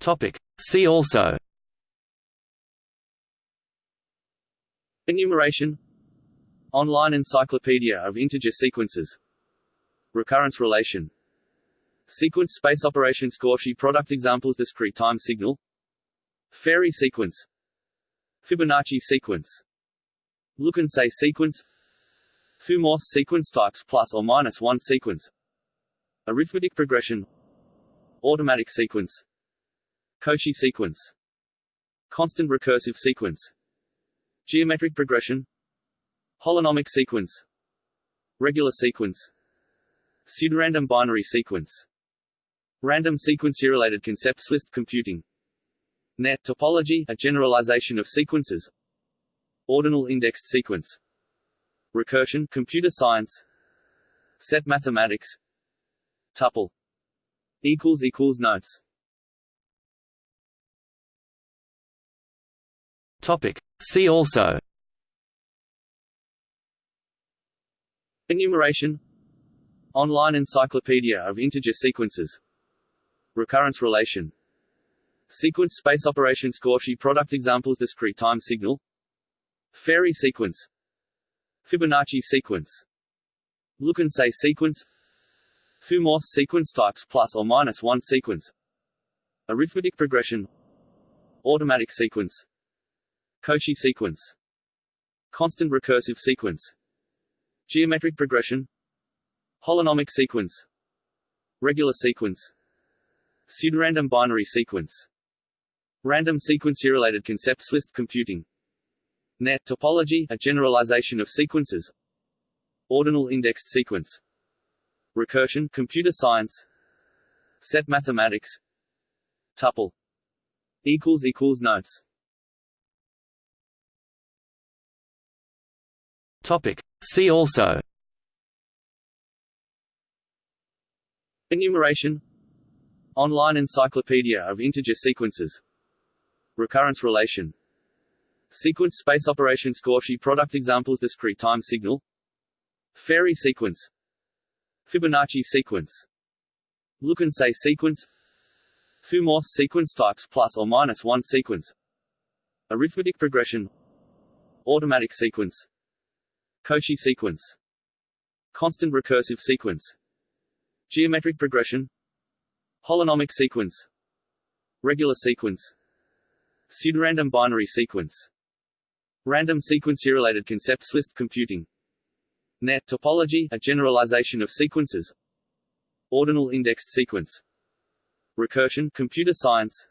Topic. See also. Enumeration. Online Encyclopedia of Integer Sequences. Recurrence relation. Sequence space operation Cauchy product examples Discrete time signal. Farey sequence. Fibonacci sequence. Look and say sequence. Thue-Morse sequence types plus or minus one sequence. Arithmetic progression. Automatic sequence Cauchy sequence. Constant recursive sequence. Geometric progression. Holonomic sequence. Regular sequence. Pseudorandom binary sequence. Random sequence-related concepts list computing. Net topology, a generalization of sequences. Ordinal indexed sequence. Recursion computer science. Set mathematics. Tuple. Equals equals notes Topic. See also. Enumeration. Online Encyclopedia of Integer Sequences. Recurrence relation. Sequence space operation Cauchy product examples Discrete time signal. Farey sequence. Fibonacci sequence. Look and say sequence. Thue-Morse sequence types plus or minus one sequence. Arithmetic progression. Automatic sequence Cauchy sequence. Constant recursive sequence. Geometric progression. Holonomic sequence. Regular sequence. Pseudorandom binary sequence. Random sequence-related concepts list computing. Net topology, a generalization of sequences. Ordinal indexed sequence. Recursion computer science. Set mathematics. Tuple. Equals equals notes Topic. See also. Enumeration. Online Encyclopedia of Integer Sequences. Recurrence relation. Sequence space operation Cauchy product examples Discrete time signal. Farey sequence. Fibonacci sequence. Look and say sequence. Thue-Morse sequence types plus or minus one sequence. Arithmetic progression. Automatic sequence Cauchy sequence. Constant recursive sequence. Geometric progression. Holonomic sequence. Regular sequence. Pseudorandom binary sequence. Random sequence-related concepts list computing. Net topology, a generalization of sequences. Ordinal indexed sequence. Recursion computer science.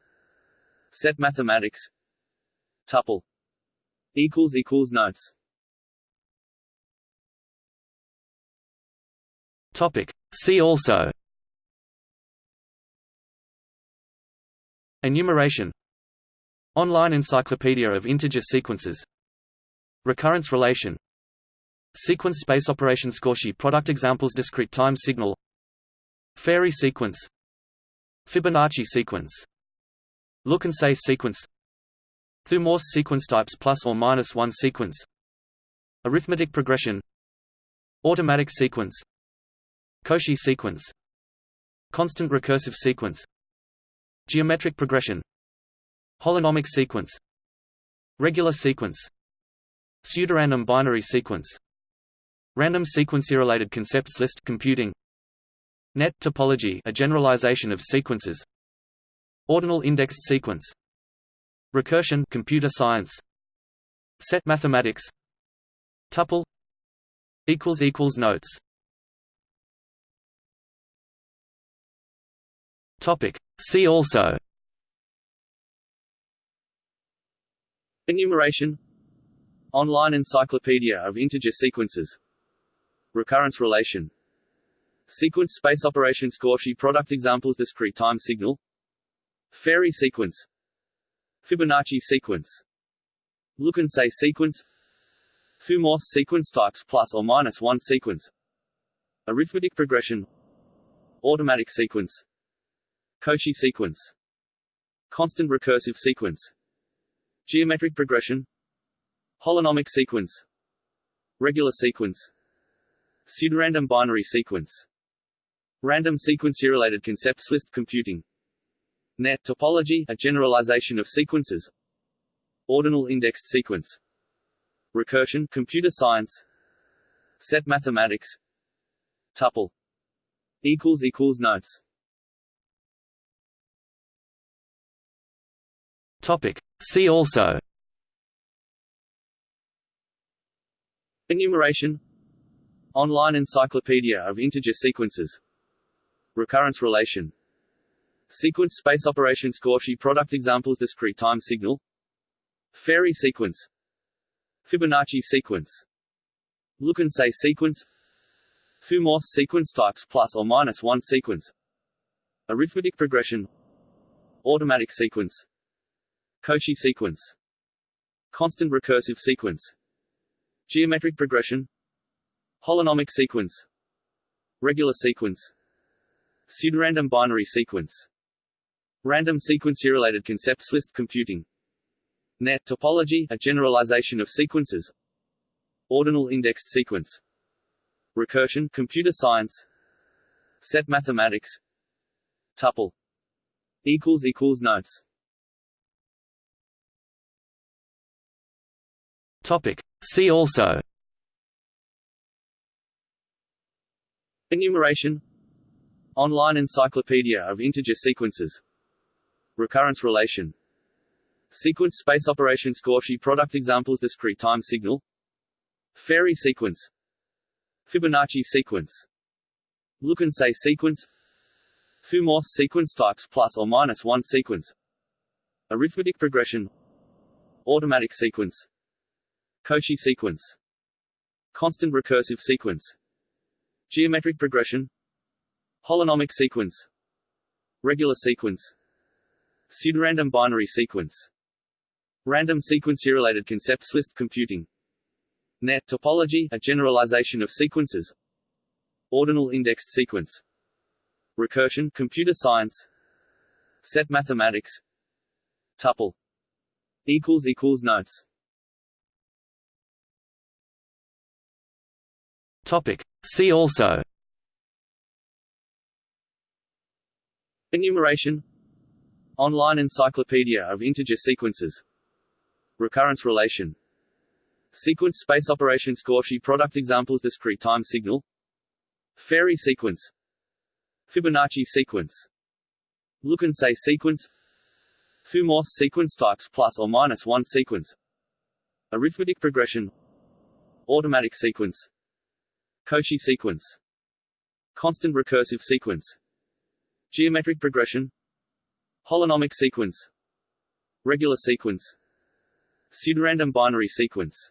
Set mathematics. Tuple. Equals equals notes Topic. See also. Enumeration. Online Encyclopedia of Integer Sequences. Recurrence relation. Sequence space operation Cauchy product examples Discrete time signal. Farey sequence. Fibonacci sequence. Look and say sequence. Through sequence types plus or minus one sequence. Arithmetic progression. Automatic sequence Cauchy sequence. Constant recursive sequence. Geometric progression. Holonomic sequence. Regular sequence. Pseudorandom binary sequence. Random sequence-related concepts list computing. Net topology a generalization of sequences. Ordinal indexed sequence. Recursion computer science. Set mathematics. Tuple. Equals equals notes Topic. See also. Enumeration. Online Encyclopedia of Integer Sequences. Recurrence relation. Sequence space operation Cauchy product examples Discrete time signal. Farey sequence. Fibonacci sequence. Look and say sequence. Thue-Morse sequence types plus or minus one sequence. Arithmetic progression. Automatic sequence Cauchy sequence. Constant recursive sequence. Geometric progression. Holonomic sequence. Regular sequence. Pseudorandom binary sequence. Random sequence-related concepts list computing. Net topology, a generalization of sequences. Ordinal indexed sequence. Recursion, computer science. Set mathematics. Tuple. Equals equals notes Topic. See also. Enumeration. Online encyclopedia of integer sequences. Recurrence relation. Sequence space operation Cauchy product examples Discrete time signal. Farey sequence. Fibonacci sequence. Look and say sequence. Thue-Morse sequence types plus or minus one sequence. Arithmetic progression. Automatic sequence Cauchy sequence. Constant recursive sequence. Geometric progression. Holonomic sequence. Regular sequence. Pseudorandom binary sequence. Random sequence-related concepts list computing. Net topology, a generalization of sequences. Ordinal indexed sequence. Recursion, computer science. Set mathematics. Tuple. Equals equals notes Topic. See also. Enumeration. Online encyclopedia of integer sequences. Recurrence relation. Sequence space operation Cauchy product examples Discrete time signal. Farey sequence. Fibonacci sequence. Look and say sequence. Thue-Morse sequence types plus or minus one sequence. Arithmetic progression. Automatic sequence Cauchy sequence. Constant recursive sequence. Geometric progression. Holonomic sequence. Regular sequence. Pseudorandom binary sequence. Random sequence-related concepts list computing. Net topology, a generalization of sequences. Ordinal indexed sequence. Recursion, computer science. Set mathematics. Tuple. Equals equals notes Topic. See also. Enumeration. Online encyclopedia of integer sequences. Recurrence relation. Sequence space operations Cauchy product examples Discrete time signal. Farey sequence. Fibonacci sequence. Look and say sequence. Thue-Morse sequence types plus or minus one sequence. Arithmetic progression. Automatic sequence Cauchy sequence. Constant recursive sequence. Geometric progression. Holonomic sequence. Regular sequence. Pseudorandom binary sequence.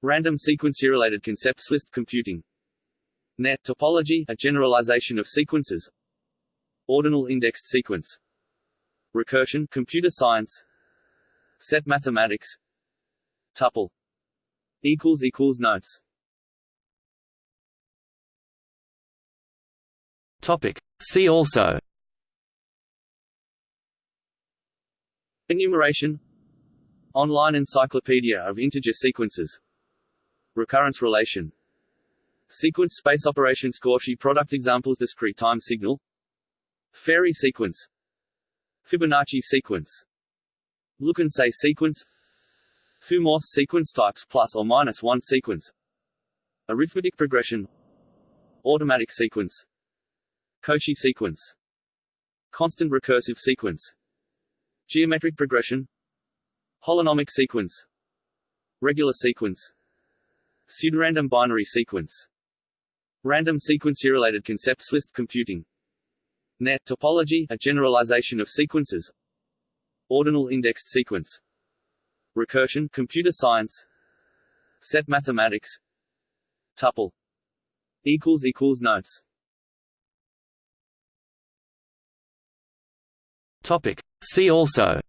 Random sequence-related concepts list computing. Net topology, a generalization of sequences. Ordinal indexed sequence. Recursion, computer science. Set mathematics. Tuple. Equals equals notes Topic. See also. Enumeration. Online encyclopedia of integer sequences. Recurrence relation. Sequence space operations Cauchy product examples Discrete time signal. Farey sequence. Fibonacci sequence. Look and say sequence. Thue-Morse sequence types plus or minus one sequence. Arithmetic progression. Automatic sequence Cauchy sequence. Constant recursive sequence. Geometric progression. Holonomic sequence. Regular sequence. Pseudorandom binary sequence. Random sequence-related concepts list computing. Net topology, a generalization of sequences. Ordinal indexed sequence. Recursion, computer science. Set mathematics. Tuple. Equals equals notes Topic. See also.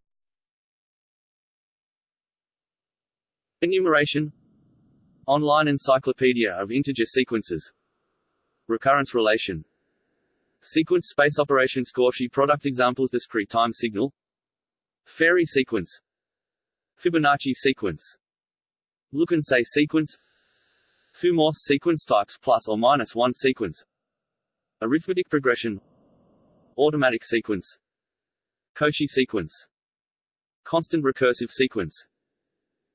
Enumeration. Online encyclopedia of integer sequences. Recurrence relation. Sequence space operation Cauchy product examples Discrete time signal. Farey sequence. Fibonacci sequence. Look and say sequence. Thue-Morse sequence types plus or minus one sequence. Arithmetic progression. Automatic sequence Cauchy sequence. Constant recursive sequence.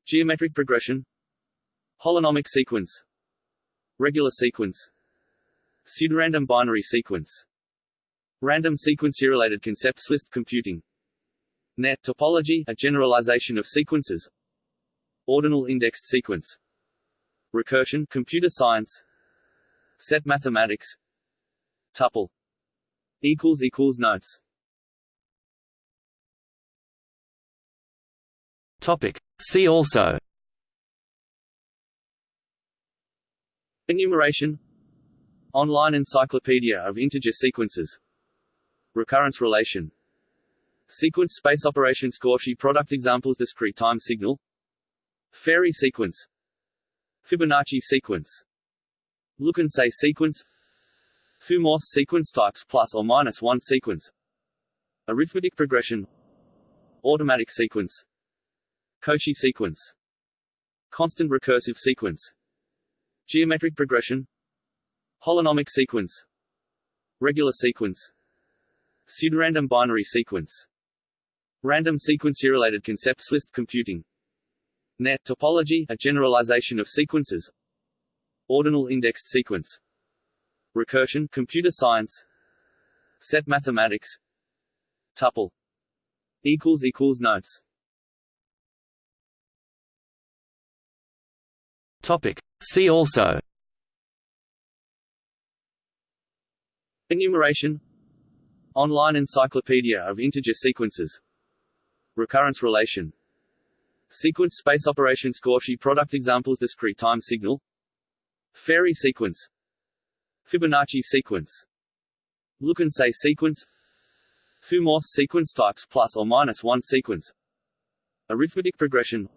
Geometric progression. Holonomic sequence. Regular sequence. Pseudorandom binary sequence. Random sequence related concepts list computing. Net topology a generalization of sequences. Ordinal indexed sequence. Recursion computer science. Set mathematics. Tuple. Equals equals notes Topic. See also. Enumeration. Online encyclopedia of integer sequences. Recurrence relation. Sequence space operations Cauchy product examples Discrete time signal. Farey sequence. Fibonacci sequence. Look and say sequence. Thue-Morse sequence types plus or minus one sequence. Arithmetic progression. Automatic sequence Cauchy sequence. Constant recursive sequence. Geometric progression. Holonomic sequence. Regular sequence. Pseudorandom binary sequence. Random sequence related concepts list computing. Net topology a generalization of sequences. Ordinal indexed sequence. Recursion computer science. Set mathematics. Tuple. Notes Topic. See also. Enumeration. Online encyclopedia of integer sequences. Recurrence relation. Sequence space operation Cauchy product examples Discrete time signal. Farey sequence. Fibonacci sequence. Look and say sequence. Thue-Morse sequence types plus or minus one sequence. Arithmetic progression.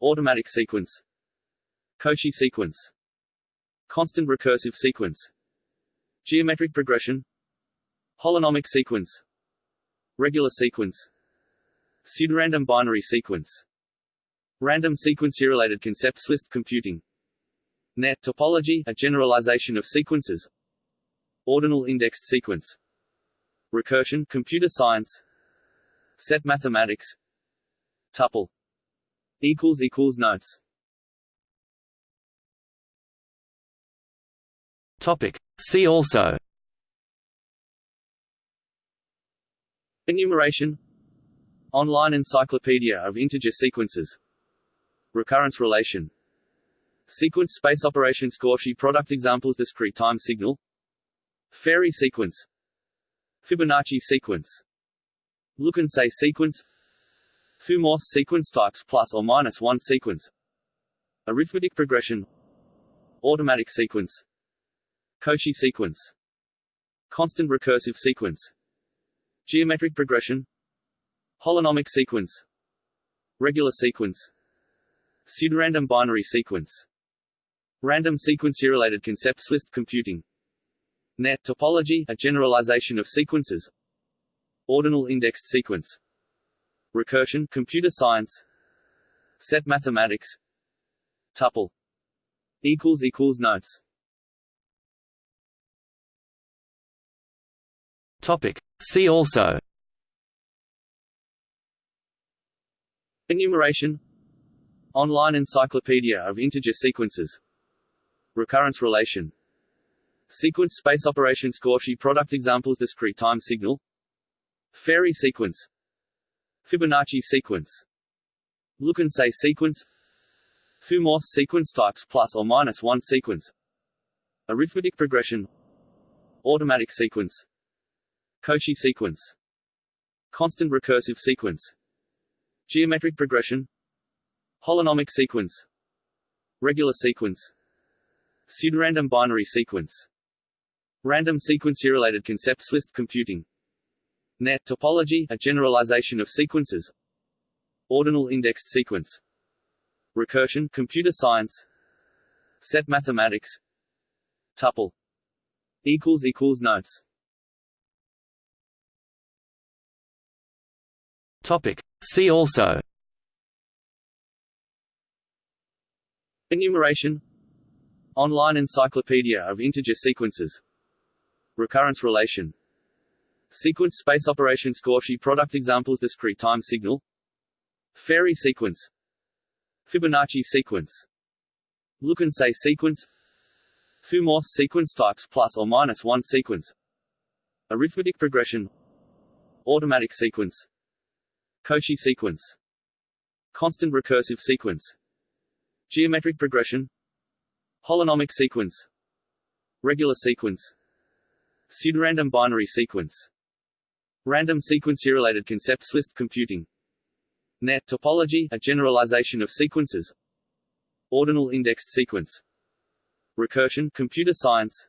Automatic sequence Cauchy sequence. Constant recursive sequence. Geometric progression. Holonomic sequence. Regular sequence. Pseudorandom binary sequence. Random sequence related concepts list computing. Net topology a generalization of sequences. Ordinal indexed sequence. Recursion computer science. Set mathematics. Tuple. Equals equals notes Topic. See also. Enumeration. Online encyclopedia of integer sequences. Recurrence relation. Sequence space operation Cauchy product examples Discrete time signal. Farey sequence. Fibonacci sequence. Look and say sequence. Thue-Morse sequence types plus or minus one sequence. Arithmetic progression. Automatic sequence Cauchy sequence. Constant recursive sequence. Geometric progression. Holonomic sequence. Regular sequence. Pseudorandom binary sequence. Random sequence related concepts list computing. Net topology a generalization of sequences. Ordinal indexed sequence. Recursion computer science. Set mathematics. Tuple. Equals equals notes Topic. See also. Enumeration. Online encyclopedia of integer sequences. Recurrence relation. Sequence space operations Cauchy product examples Discrete time signal. Farey sequence. Fibonacci sequence. Look and say sequence. Thue-Morse sequence types plus or minus one sequence. Arithmetic progression. Automatic sequence Cauchy sequence. Constant recursive sequence. Geometric progression. Holonomic sequence. Regular sequence. Pseudorandom binary sequence. Random sequence related concepts list computing. Net topology a generalization of sequences. Ordinal indexed sequence. Recursion computer science. Set mathematics. Tuple. Equals equals notes Topic. See also. Enumeration. Online encyclopedia of integer sequences. Recurrence relation. Sequence space operation Cauchy product examples Discrete time signal. Farey sequence. Fibonacci sequence. Look and say sequence. Thue-Morse sequence types plus or minus one sequence. Arithmetic progression. Automatic sequence Cauchy sequence. Constant recursive sequence. Geometric progression. Holonomic sequence. Regular sequence. Pseudorandom binary sequence. Random sequence-related concepts list computing. Net topology, a generalization of sequences. Ordinal indexed sequence. Recursion computer science.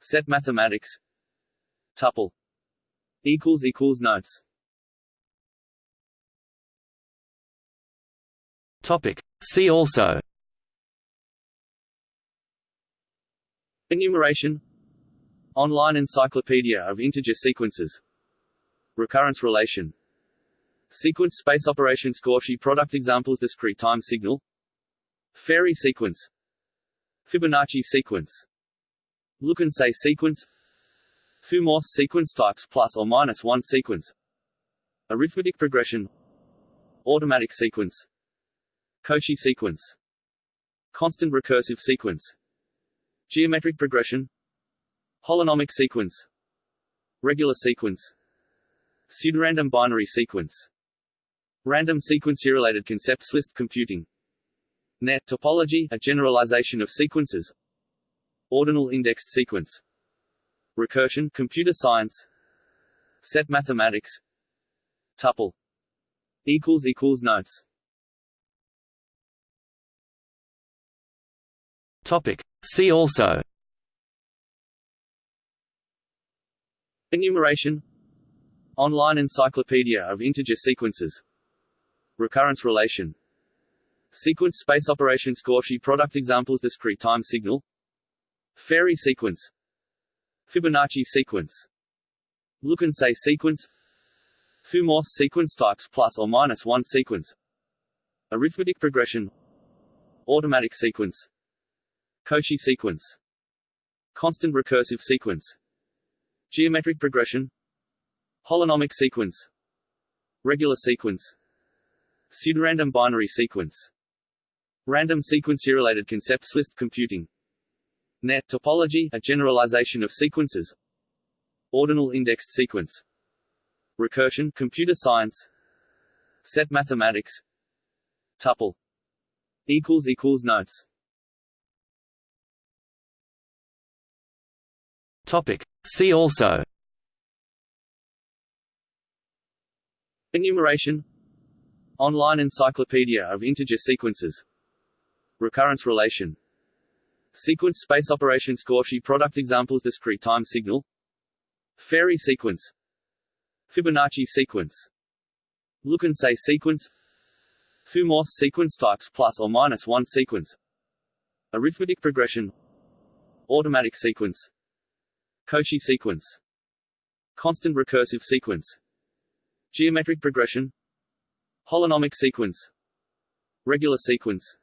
Set mathematics. Tuple. Equals equals notes Topic. See also. Enumeration. Online encyclopedia of integer sequences. Recurrence relation. Sequence space operation Cauchy product examples Discrete time signal. Farey sequence. Fibonacci sequence. Look and say sequence. Thue-Morse sequence types plus or minus one sequence. Arithmetic progression. Automatic sequence Cauchy sequence. Constant recursive sequence. Geometric progression. Holonomic sequence. Regular sequence. Pseudorandom binary sequence. Random sequence-related concepts list computing. Net topology, a generalization of sequences. Ordinal indexed sequence. Recursion computer science. Set mathematics. Tuple. Equals equals notes Topic. See also. Enumeration. Online encyclopedia of integer sequences. Recurrence relation. Sequence space operation Cauchy product examples Discrete time signal. Farey sequence. Fibonacci sequence. Look and say sequence. Thue-Morse sequence types plus or minus one sequence. Arithmetic progression. Automatic sequence Cauchy sequence. Constant recursive sequence. Geometric progression. Holonomic sequence. Regular sequence. Pseudorandom binary sequence. Random sequence-related concepts list computing. Net topology, a generalization of sequences. Ordinal indexed sequence. Recursion computer science. Set mathematics. Tuple. Notes Topic. See also. Enumeration. Online encyclopedia of integer sequences. Recurrence relation. Sequence space operations Cauchy product examples Discrete time signal. Farey sequence. Fibonacci sequence. Look and say sequence. Thue-Morse sequence types plus or minus one sequence. Arithmetic progression. Automatic sequence Cauchy sequence. Constant recursive sequence. Geometric progression. Holonomic sequence. Regular sequence.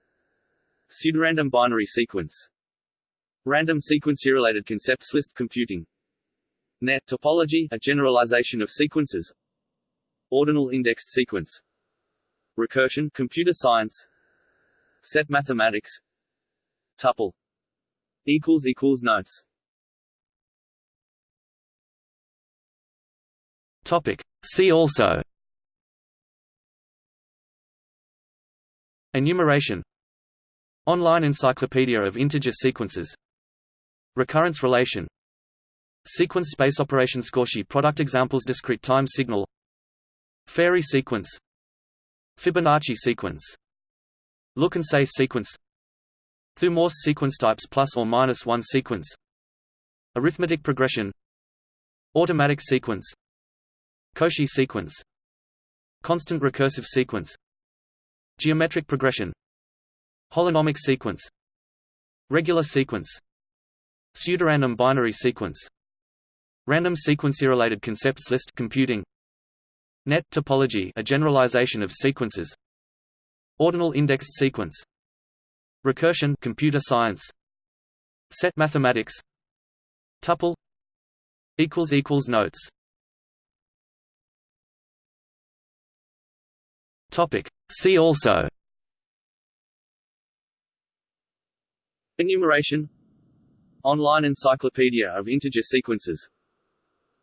Pseudorandom binary sequence. Random sequence-related concepts list computing. Net topology, a generalization of sequences. Ordinal indexed sequence. Recursion computer science. Set mathematics. Tuple. Equals equals notes Topic. See also. Enumeration. Online encyclopedia of integer sequences. Recurrence relation. Sequence space operation Cauchy product examples Discrete time signal. Farey sequence. Fibonacci sequence. Look and say sequence. Thue-Morse sequence types plus or minus one sequence. Arithmetic progression. Automatic sequence Cauchy sequence. Constant recursive sequence. Geometric progression. Holonomic sequence. Regular sequence. Pseudorandom binary sequence. Random sequence-related concepts list computing. Net topology a generalization of sequences. Ordinal indexed sequence. Recursion computer science. Set mathematics. Tuple. Equals equals notes Topic. See also. Enumeration. Online encyclopedia of integer sequences.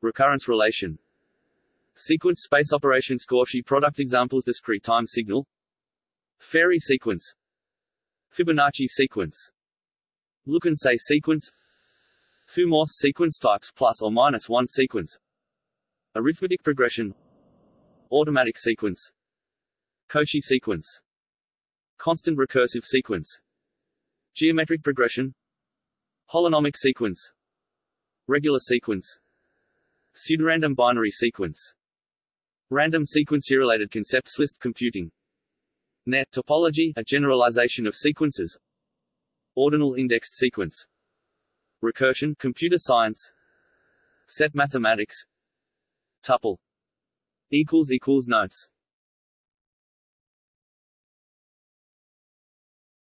Recurrence relation. Sequence space operation Cauchy product examples Discrete time signal. Farey sequence. Fibonacci sequence. Look-and-say sequence. Thue-Morse sequence types plus or minus one sequence. Arithmetic progression. Automatic sequence Cauchy sequence. Constant recursive sequence. Geometric progression. Holonomic sequence. Regular sequence. Pseudorandom binary sequence. Random sequence-related concepts list computing. Net topology, a generalization of sequences. Ordinal indexed sequence. Recursion computer science. Set mathematics. Tuple. Equals equals notes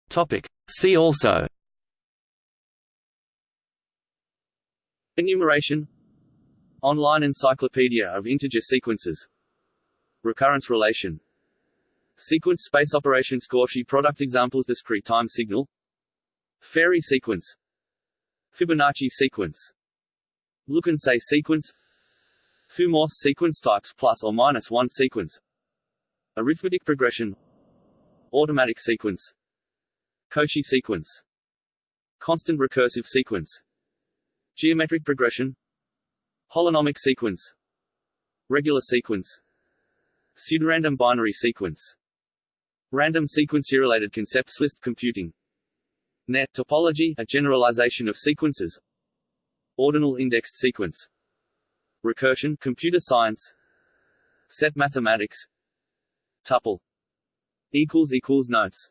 Topic. See also. Enumeration. Online encyclopedia of integer sequences. Recurrence relation. Sequence space operation Cauchy product examples Discrete time signal. Farey sequence. Fibonacci sequence. Look-and-say sequence. Thue-Morse sequence types plus or minus one sequence. Arithmetic progression. Automatic sequence Cauchy sequence. Constant recursive sequence. Geometric progression. Holonomic sequence. Regular sequence. Pseudorandom binary sequence. Random sequence-related concepts list computing. Net topology, a generalization of sequences. Ordinal indexed sequence. Recursion computer science. Set mathematics. Tuple. Equals equals notes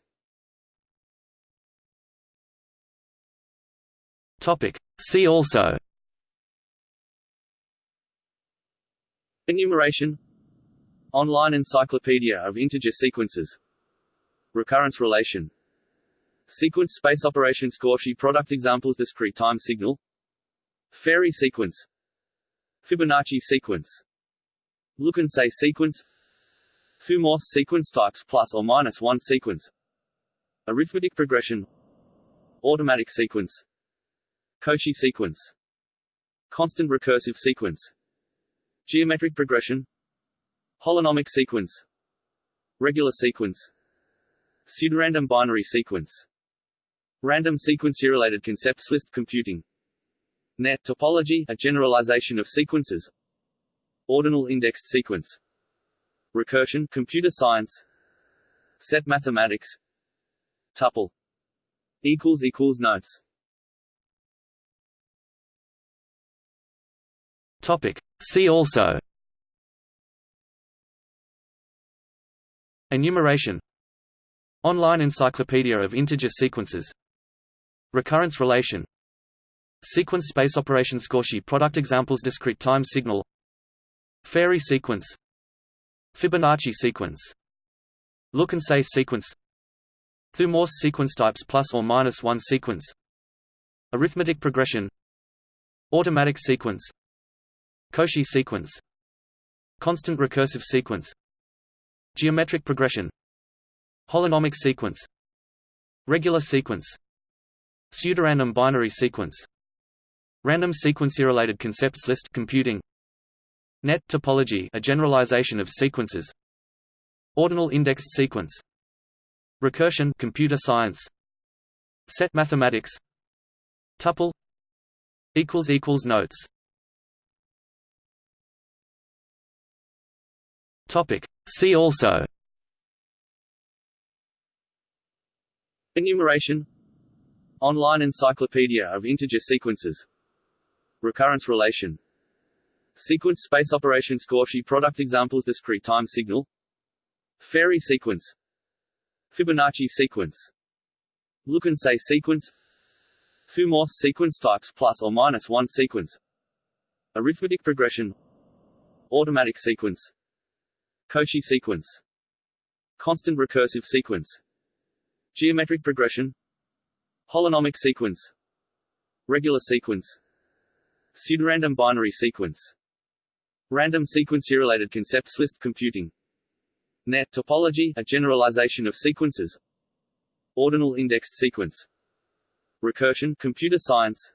Topic. See also. Enumeration. Online encyclopedia of integer sequences. Recurrence relation. Sequence space operation Cauchy product examples Discrete time signal. Farey sequence. Fibonacci sequence. Look-and-say sequence. Thue-Morse sequence types plus or minus one sequence. Arithmetic progression. Automatic sequence Cauchy sequence. Constant recursive sequence. Geometric progression. Holonomic sequence. Regular sequence. Pseudorandom binary sequence. Random sequence-related concepts list computing. Net topology, a generalization of sequences. Ordinal indexed sequence. Recursion computer science. Set mathematics. Tuple. Equals equals notes Topic. See also. Enumeration. Online encyclopedia of integer sequences. Recurrence relation. Sequence space operation Cauchy product examples Discrete time signal. Farey sequence. Fibonacci sequence. Look-and-say sequence. Thue-Morse sequence types plus or minus one sequence. Arithmetic progression. Automatic sequence Cauchy sequence. Constant recursive sequence. Geometric progression. Holonomic sequence. Regular sequence. Pseudorandom binary sequence. Random sequence-related concepts list computing. Net topology a generalization of sequences. Ordinal indexed sequence. Recursion computer science. Set mathematics. Tuple. Equals equals notes Topic. See also. Enumeration. Online encyclopedia of integer sequences. Recurrence relation. Sequence space operation Cauchy product examples Discrete time signal. Farey sequence. Fibonacci sequence. Look-and-say sequence. Thue-Morse sequence types plus or minus one sequence. Arithmetic progression. Automatic sequence Cauchy sequence Constant recursive sequence Geometric progression Holonomic sequence Regular sequence Pseudorandom binary sequence Random sequence-related concepts list computing Net topology, a generalization of sequences. Ordinal indexed sequence. Recursion, computer science.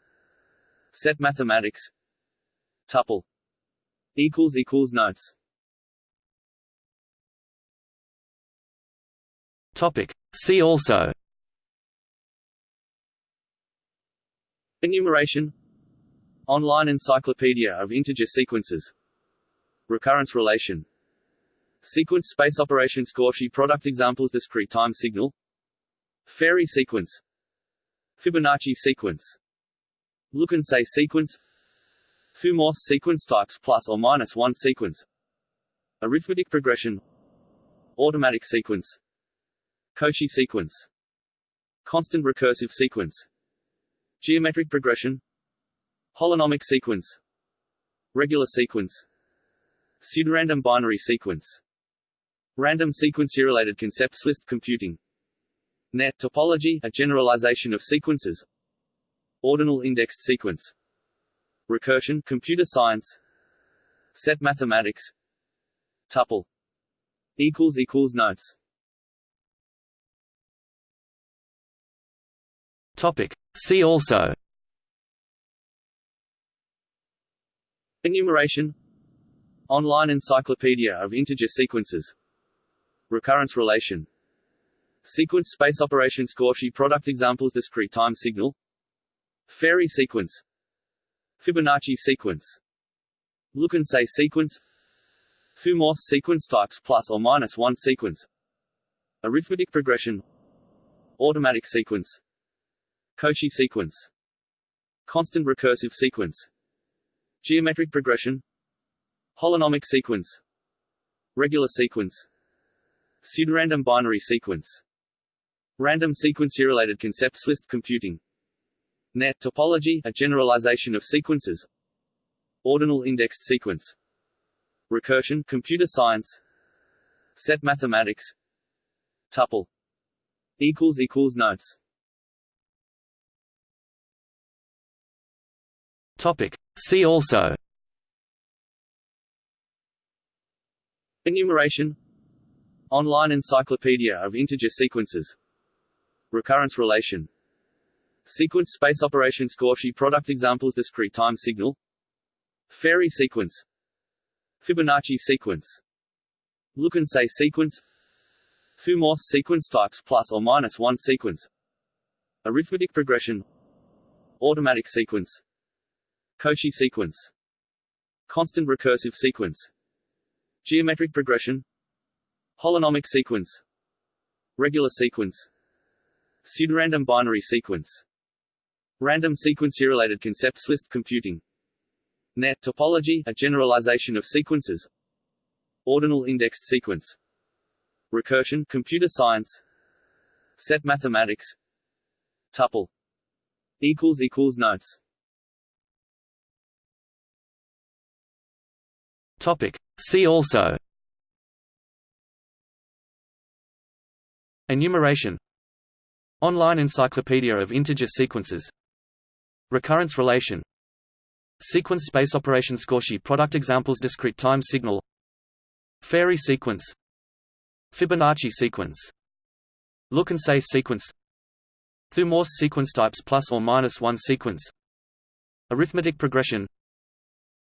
Set mathematics. Tuple. Equals equals notes. Topic. See also. Enumeration. Online encyclopedia of integer sequences. Recurrence relation. Sequence space operation Cauchy product examples discrete time signal Farey sequence Fibonacci sequence Look and say sequence Thue-Morse sequence types plus or minus one sequence Arithmetic progression Automatic sequence Cauchy sequence. Constant recursive sequence. Geometric progression. Holonomic sequence. Regular sequence. Pseudorandom binary sequence. Random sequence-related concepts list computing. Net topology, a generalization of sequences. Ordinal indexed sequence. Recursion, computer science. Set mathematics. Tuple. Equals equals notes Topic. See also. Enumeration. Online encyclopedia of integer sequences. Recurrence relation. Sequence space operations Cauchy product examples Discrete time signal. Farey sequence. Fibonacci sequence. Look and say sequence. Thue-Morse sequence types plus or minus one sequence. Arithmetic progression. Automatic sequence Cauchy sequence. Constant recursive sequence. Geometric progression. Holonomic sequence. Regular sequence. Pseudorandom binary sequence. Random sequence-related concepts list computing. Net topology, a generalization of sequences. Ordinal indexed sequence. Recursion, computer science. Set mathematics. Tuple. Equals equals notes Topic. See also. Enumeration. Online encyclopedia of integer sequences. Recurrence relation. Sequence space operations Cauchy product examples Discrete time signal. Farey sequence. Fibonacci sequence. Look and say sequence. Thue-Morse sequence types plus or minus one sequence. Arithmetic progression. Automatic sequence Cauchy sequence. Constant recursive sequence. Geometric progression. Holonomic sequence. Regular sequence. Pseudorandom binary sequence. Random sequence-related concepts list computing. Net topology, a generalization of sequences. Ordinal indexed sequence. Recursion, computer science. Set mathematics. Tuple. Equals equals notes Topic. See also. Enumeration. Online encyclopedia of integer sequences. Recurrence relation. Sequence space operation Cauchy product examples Discrete time signal. Farey sequence. Fibonacci sequence. Look and say sequence. Thue-Morse sequence types plus or minus one sequence. Arithmetic progression.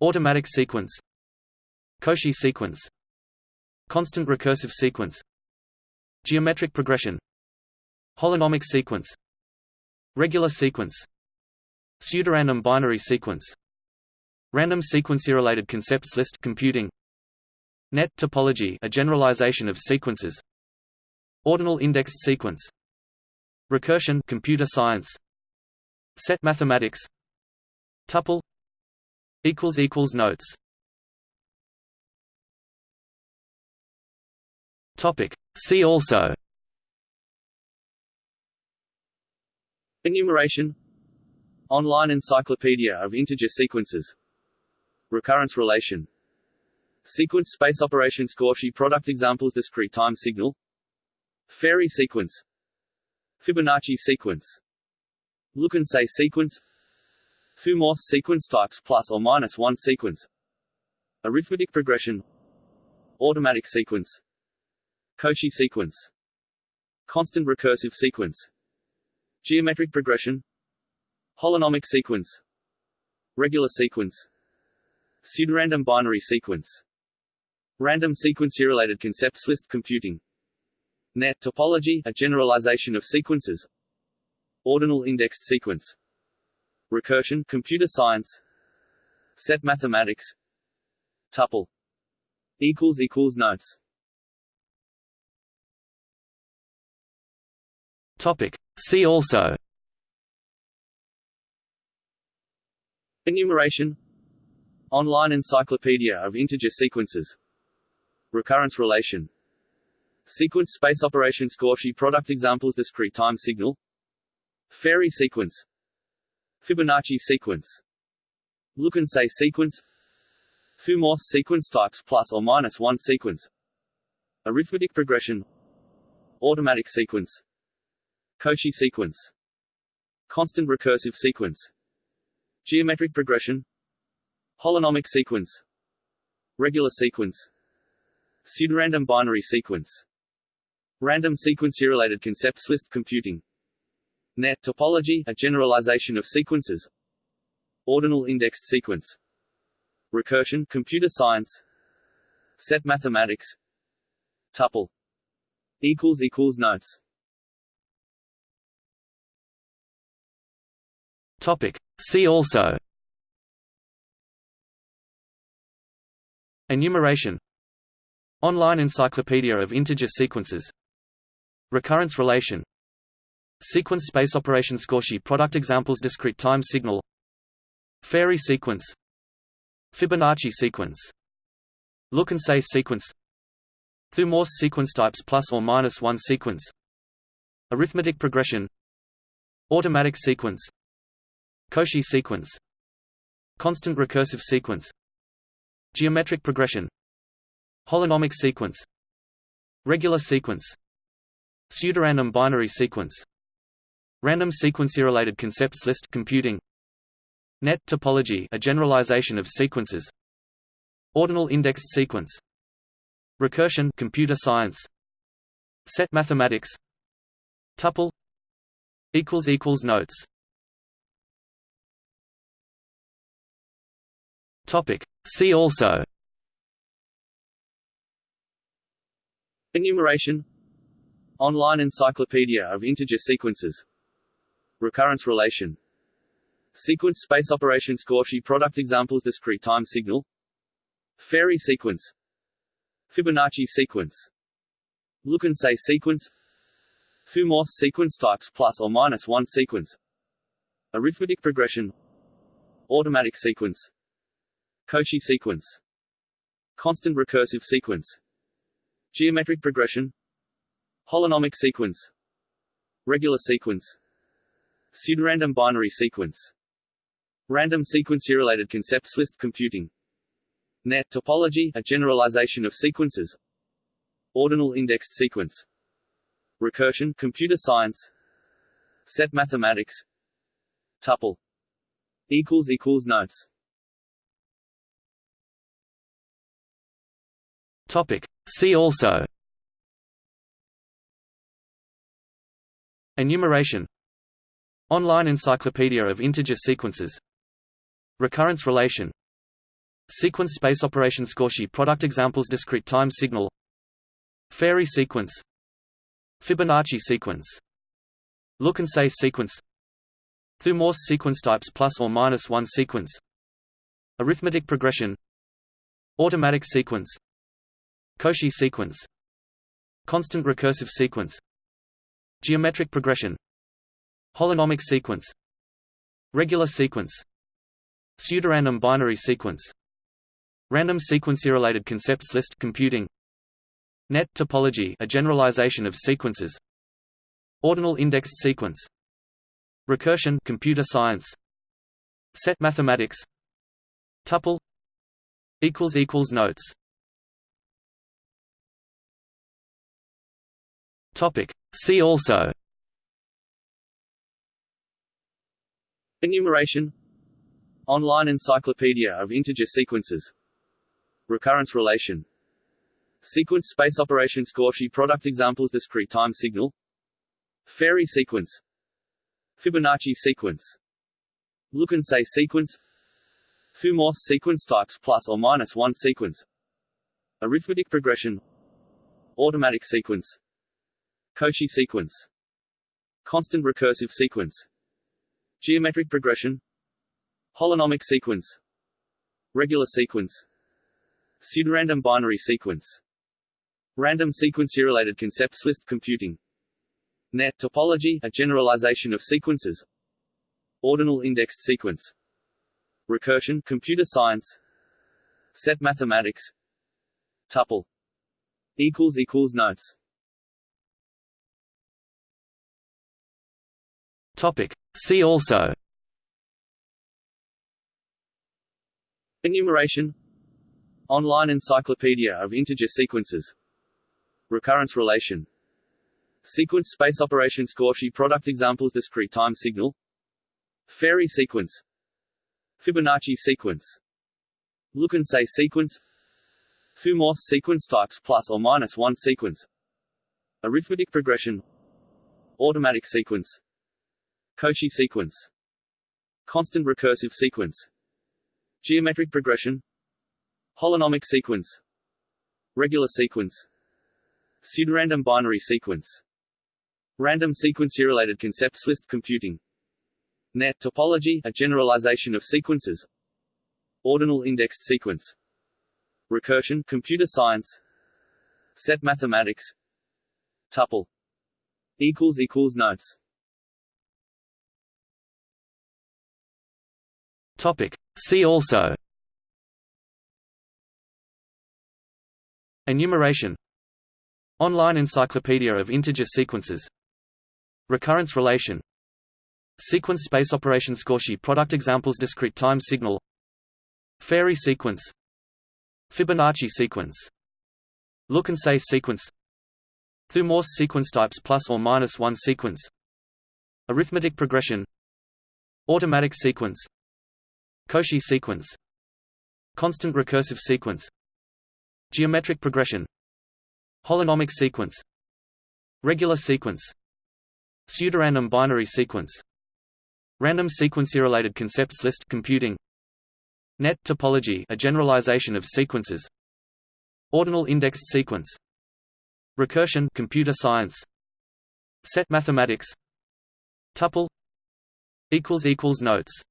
Automatic sequence Cauchy sequence. Constant recursive sequence. Geometric progression. Holonomic sequence. Regular sequence. Pseudorandom binary sequence. Random sequence-related concepts list computing. Net topology a generalization of sequences. Ordinal indexed sequence. Recursion computer science. Set mathematics. Tuple. Equals equals notes Topic. See also. Enumeration. Online encyclopedia of integer sequences. Recurrence relation. Sequence space operation Cauchy product examples Discrete time signal. Farey sequence. Fibonacci sequence. Look and say sequence. Thue-Morse sequence types plus or minus one sequence. Arithmetic progression. Automatic sequence Cauchy sequence. Constant recursive sequence. Geometric progression. Holonomic sequence. Regular sequence. Pseudorandom binary sequence. Random sequence-related concepts list computing. Net topology, a generalization of sequences. Ordinal indexed sequence. Recursion computer science. Set mathematics. Tuple. Equals equals notes Topic. See also. Enumeration. Online encyclopedia of integer sequences. Recurrence relation. Sequence space operation Cauchy product examples Discrete time signal. Farey sequence. Fibonacci sequence. Look and say sequence. Thue-Morse sequence types plus or minus one sequence. Arithmetic progression. Automatic sequence Cauchy sequence. Constant recursive sequence. Geometric progression. Holonomic sequence. Regular sequence. Pseudorandom binary sequence. Random sequence-related concepts list computing. Net topology, a generalization of sequences. Ordinal indexed sequence. Recursion computer science. Set mathematics. Tuple. Equals equals notes Topic. See also. Enumeration. Online encyclopedia of integer sequences. Recurrence relation. Sequence space operation Cauchy product examples Discrete time signal. Farey sequence. Fibonacci sequence. Look and say sequence. Thue-Morse sequence types plus or minus one sequence. Arithmetic progression. Automatic sequence Cauchy sequence. Constant recursive sequence. Geometric progression. Holonomic sequence. Regular sequence. Pseudorandom binary sequence. Random sequence-related concepts list computing. Net topology a generalization of sequences. Ordinal indexed sequence. Recursion computer science. Set mathematics. Tuple. Equals equals notes Topic. See also. Enumeration. Online encyclopedia of integer sequences. Recurrence relation. Sequence space operation Cauchy product examples Discrete time signal. Farey sequence. Fibonacci sequence. Look and say sequence. Thue-Morse sequence types plus or minus one sequence. Arithmetic progression. Automatic sequence Cauchy sequence. Constant recursive sequence. Geometric progression. Holonomic sequence. Regular sequence. Pseudorandom binary sequence. Random sequence-related concepts list computing. Net topology, a generalization of sequences. Ordinal indexed sequence. Recursion computer science. Set mathematics. Tuple. Equals equals notes Topic. See also. Enumeration. Online encyclopedia of integer sequences. Recurrence relation. Sequence space operation Cauchy product examples Discrete time signal. Farey sequence. Fibonacci sequence. Look and say sequence. Through sequence types plus or minus one sequence. Arithmetic progression. Automatic sequence Cauchy sequence. Constant recursive sequence. Geometric progression. Holonomic sequence. Regular sequence. Pseudorandom binary sequence. Random sequence-related concepts list computing. Net topology a generalization of sequences. Ordinal indexed sequence. Recursion computer science. Set mathematics. Tuple. Equals equals notes Topic. See also. Enumeration. Online encyclopedia of integer sequences. Recurrence relation. Sequence space operation Cauchy product examples Discrete time signal. Farey sequence. Fibonacci sequence. Look and say sequence. Thue-Morse sequence types plus or minus one sequence. Arithmetic progression. Automatic sequence Cauchy sequence. Constant recursive sequence. Geometric progression. Holonomic sequence. Regular sequence. Pseudorandom binary sequence. Random sequence-related concepts list computing. Net topology, a generalization of sequences. Ordinal indexed sequence. Recursion computer science. Set mathematics. Tuple. Equals equals notes Topic. See also. Enumeration. Online encyclopedia of integer sequences. Recurrence relation. Sequence space operation Cauchy product examples Discrete time signal. Farey sequence. Fibonacci sequence. Look and say sequence. Thue-Morse sequence types plus or minus one sequence. Arithmetic progression. Automatic sequence Cauchy sequence. Constant recursive sequence. Geometric progression. Holonomic sequence. Regular sequence. Pseudorandom binary sequence. Random sequence-related concepts list computing. Net topology, a generalization of sequences. Ordinal indexed sequence. Recursion computer science. Set mathematics. Tuple. Equals equals notes Topic. See also. Enumeration. Online encyclopedia of integer sequences. Recurrence relation. Sequence space operation Cauchy product examples Discrete time signal. Farey sequence. Fibonacci sequence. Look and say sequence. Thue-Morse sequence types plus or minus one sequence. Arithmetic progression. Automatic sequence Cauchy sequence. Constant recursive sequence. Geometric progression. Holonomic sequence. Regular sequence. Pseudorandom binary sequence. Random sequence-related concepts list computing. Net topology a generalization of sequences. Ordinal indexed sequence. Recursion computer science. Set mathematics. Tuple. Equals equals notes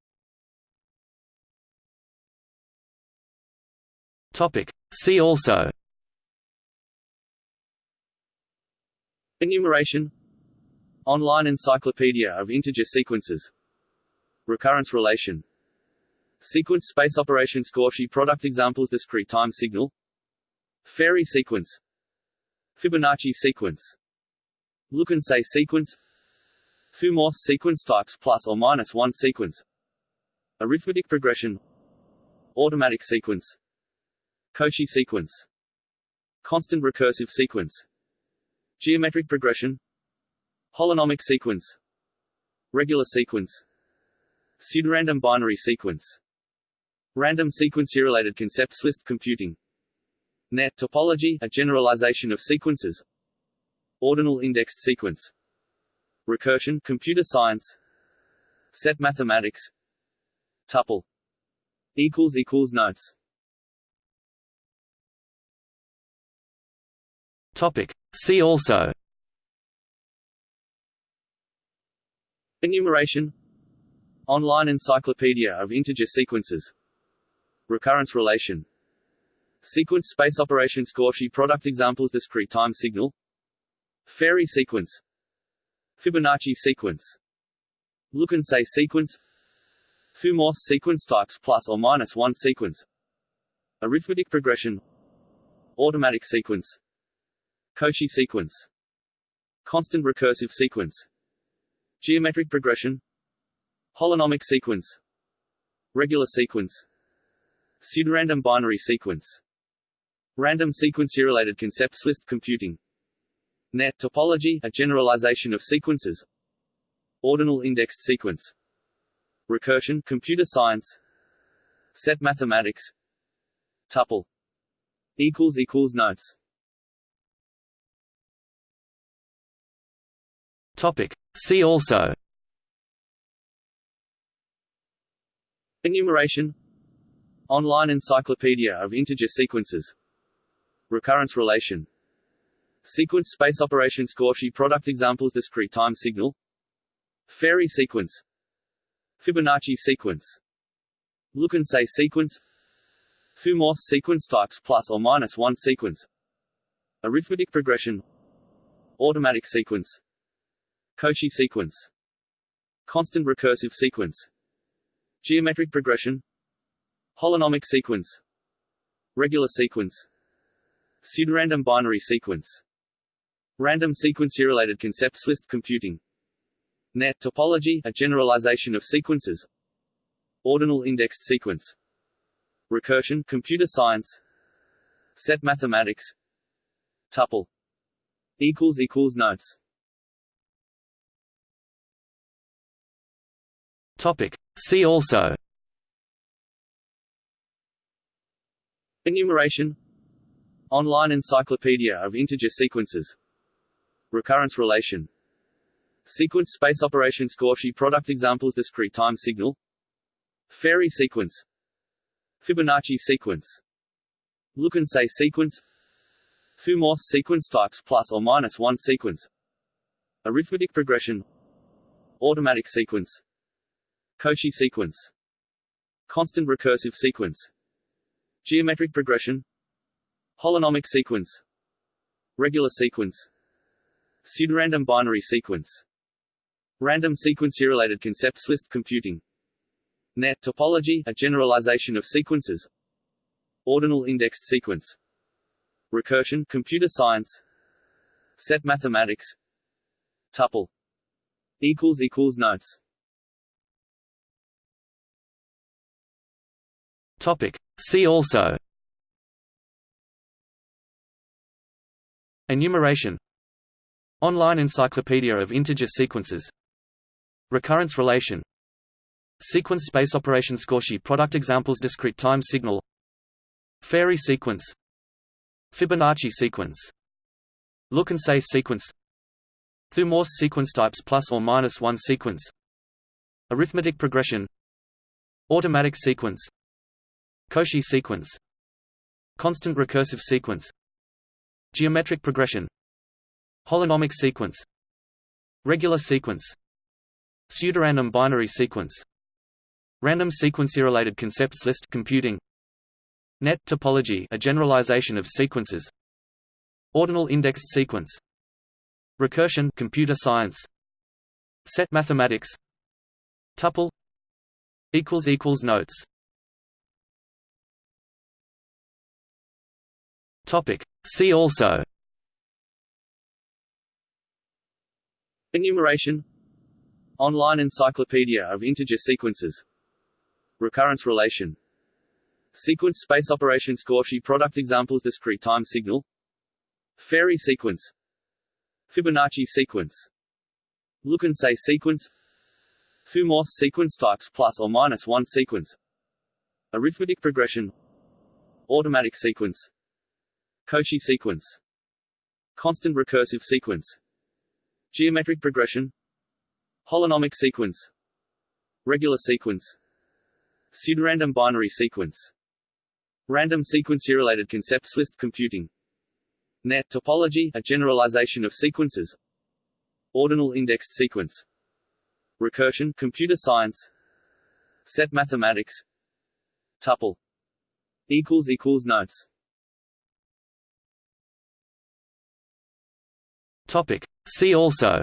Topic. See also. Enumeration. Online encyclopedia of integer sequences. Recurrence relation. Sequence space operation Cauchy product examples Discrete time signal. Farey sequence. Fibonacci sequence. Look and say sequence. Thue-Morse sequence types plus or minus one sequence. Arithmetic progression. Automatic sequence Cauchy sequence. Constant recursive sequence. Geometric progression. Holonomic sequence. Regular sequence. Pseudorandom binary sequence. Random sequence-related concepts list computing. Net topology, a generalization of sequences. Ordinal indexed sequence. Recursion computer science. Set mathematics. Tuple. Equals equals notes Topic. See also. Enumeration. Online encyclopedia of integer sequences. Recurrence relation. Sequence space operation Cauchy product examples Discrete time signal. Farey sequence. Fibonacci sequence. Look and say sequence. Thue-Morse sequence types plus or minus one sequence. Arithmetic progression. Automatic sequence Cauchy sequence. Constant recursive sequence. Geometric progression. Holonomic sequence. Regular sequence. Pseudorandom binary sequence. Random sequence-related concepts list computing. Net topology a generalization of sequences. Ordinal indexed sequence. Recursion computer science. Set mathematics. Tuple. Equals equals notes Topic. See also. Enumeration. Online encyclopedia of integer sequences. Recurrence relation. Sequence space operation Cauchy product examples Discrete time signal. Farey sequence. Fibonacci sequence. Look and say sequence. Thue-Morse sequence types plus or minus one sequence. Arithmetic progression. Automatic sequence Cauchy sequence. Constant recursive sequence. Geometric progression. Holonomic sequence. Regular sequence. Pseudorandom binary sequence. Random sequence-related concepts list computing. Net topology, a generalization of sequences. Ordinal indexed sequence. Recursion computer science. Set mathematics. Tuple. Equals equals notes Topic. See also. Enumeration. Online encyclopedia of integer sequences. Recurrence relation. Sequence space operations Cauchy product examples Discrete time signal. Farey sequence. Fibonacci sequence. Look and say sequence. Thue-Morse sequence types plus or minus one sequence. Arithmetic progression. Automatic sequence Cauchy sequence. Constant recursive sequence. Geometric progression. Holonomic sequence. Regular sequence. Pseudorandom binary sequence. Random sequence-related concepts list computing. Net topology, a generalization of sequences. Ordinal indexed sequence. Recursion computer science. Set mathematics. Tuple. Equals equals notes Topic. See also. Enumeration. Online encyclopedia of integer sequences. Recurrence relation. Sequence space operation Cauchy product examples Discrete time signal. Farey sequence. Fibonacci sequence. Look and say sequence. Thue-Morse sequence types plus or minus one sequence. Arithmetic progression. Automatic sequence Cauchy sequence. Constant recursive sequence. Geometric progression. Holonomic sequence. Regular sequence. Pseudorandom binary sequence. Random sequence-related concepts list computing. Net topology a generalization of sequences. Ordinal indexed sequence. Recursion computer science. Set mathematics. Tuple. Equals equals notes Topic. See also. Enumeration. Online encyclopedia of integer sequences. Recurrence relation. Sequence space operation Cauchy product examples Discrete time signal. Farey sequence. Fibonacci sequence. Look and say sequence. Thue-Morse sequence types plus or minus one sequence. Arithmetic progression. Automatic sequence Cauchy sequence. Constant recursive sequence. Geometric progression. Holonomic sequence. Regular sequence. Pseudorandom binary sequence. Random sequence-related concepts list computing. Net topology, a generalization of sequences. Ordinal indexed sequence. Recursion computer science. Set mathematics. Tuple. Equals equals notes Topic. See also.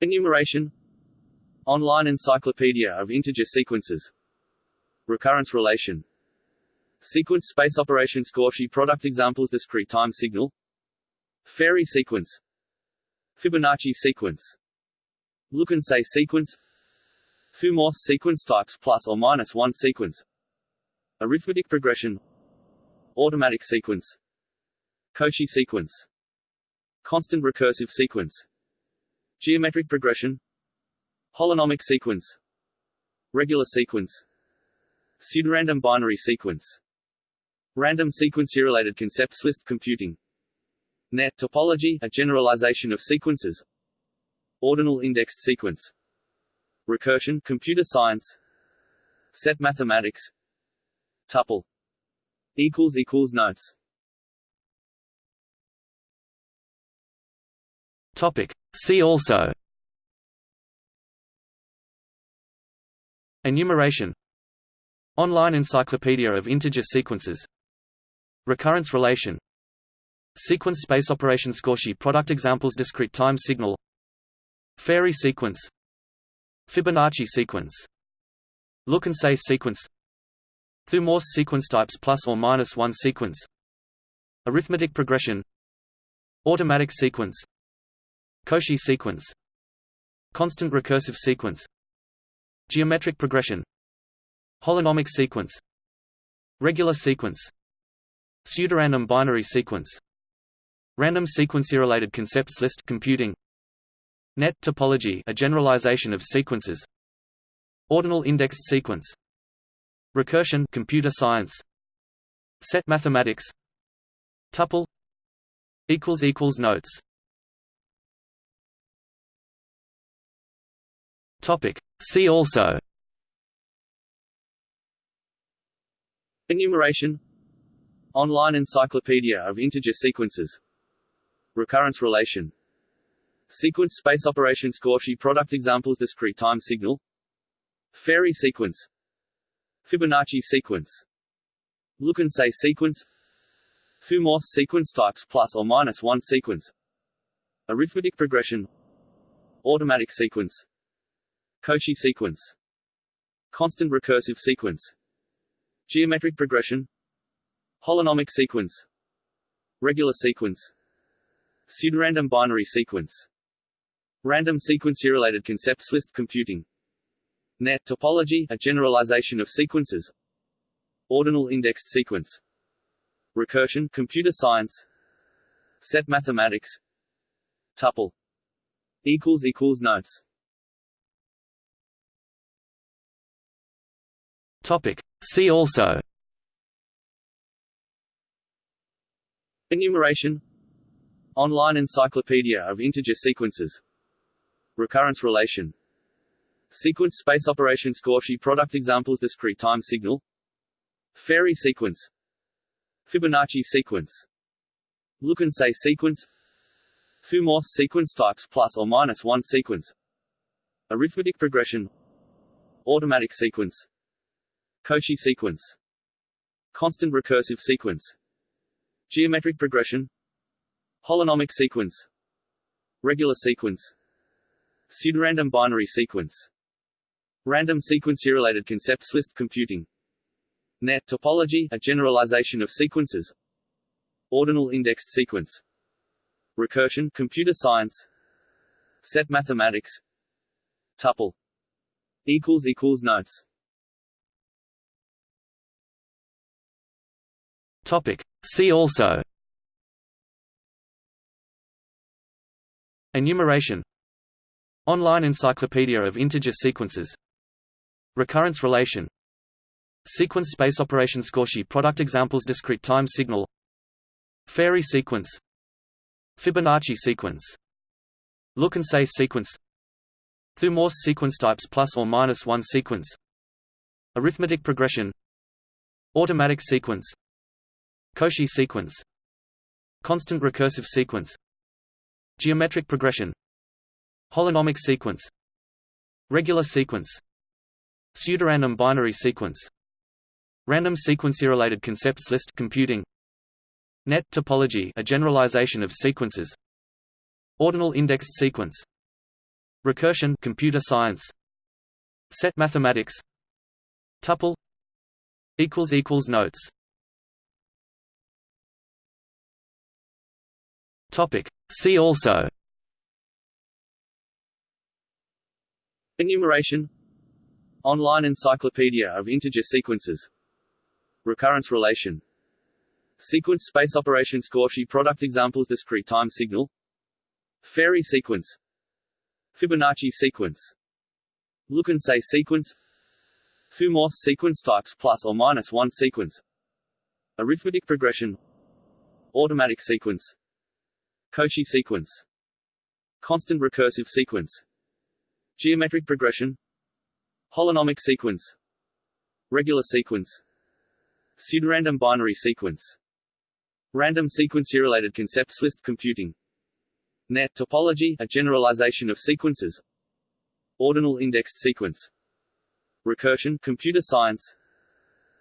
Enumeration. Online encyclopedia of integer sequences. Recurrence relation. Sequence space operations Cauchy product examples Discrete time signal. Farey sequence. Fibonacci sequence. Look and say sequence. Thue-Morse sequence types plus or minus one sequence. Arithmetic progression. Automatic sequence Cauchy sequence Constant recursive sequence Geometric progression Holonomic sequence Regular sequence Pseudorandom binary sequence Random sequence-related concepts list computing Net topology, a generalization of sequences. Ordinal indexed sequence. Recursion, computer science. Set mathematics. Tuple. Equals equals notes. Topic. See also. Enumeration. Online encyclopedia of integer sequences. Recurrence relation. Sequence space operation Cauchy product examples Discrete time signal. Farey sequence. Fibonacci sequence. Look and say sequence. Thue Morse sequence types plus or minus one sequence. Arithmetic progression. Automatic sequence Cauchy sequence. Constant recursive sequence. Geometric progression. Holonomic sequence. Regular sequence. Pseudorandom binary sequence. Random sequence-related concepts list computing. Net topology a generalization of sequences. Ordinal indexed sequence. Recursion computer science. Set mathematics. Tuple. Equals equals notes Topic. See also. Enumeration. Online encyclopedia of integer sequences. Recurrence relation. Sequence space operation Cauchy product examples Discrete time signal. Farey sequence. Fibonacci sequence. Look and say sequence. Morse sequence types plus or minus one sequence. Arithmetic progression. Automatic sequence Cauchy sequence. Constant recursive sequence. Geometric progression. Holonomic sequence. Regular sequence. Pseudorandom binary sequence. Random sequence-related concepts list computing. Net topology a generalization of sequences. Ordinal indexed sequence. Recursion computer science. Set mathematics. Tuple. Equals equals notes Topic. See also. Enumeration. Online encyclopedia of integer sequences. Recurrence relation. Sequence space operation Cauchy product examples Discrete time signal. Farey sequence. Fibonacci sequence. Look and say sequence. Morse sequence types plus or minus one sequence. Arithmetic progression. Automatic sequence Cauchy sequence. Constant recursive sequence. Geometric progression. Holonomic sequence. Regular sequence. Pseudorandom binary sequence. Random sequence-related concepts list computing. Net topology a generalization of sequences. Ordinal indexed sequence. Recursion computer science. Set mathematics. Tuple. Equals equals notes Topic. See also. Enumeration. Online encyclopedia of integer sequences. Recurrence relation. Sequence space operation Cauchy product examples Discrete time signal. Farey sequence. Fibonacci sequence. Look and say sequence. Thue Morse sequence types plus or minus one sequence. Arithmetic progression. Automatic sequence Cauchy sequence. Constant recursive sequence. Geometric progression. Holonomic sequence. Regular sequence. Pseudorandom binary sequence. Random sequence-related concepts list computing. Net topology a generalization of sequences. Ordinal indexed sequence. Recursion computer science. Set mathematics. Tuple. Equals equals notes Topic. See also. Enumeration. Online encyclopedia of integer sequences. Recurrence relation. Sequence space operation Cauchy product examples Discrete time signal. Farey sequence. Fibonacci sequence. Look and say sequence. Morse sequence types plus or minus one sequence. Arithmetic progression. Automatic sequence Cauchy sequence. Constant recursive sequence. Geometric progression. Holonomic sequence. Regular sequence. Pseudorandom binary sequence. Random sequence-related concepts list computing. Net topology a generalization of sequences. Ordinal indexed sequence. Recursion computer science.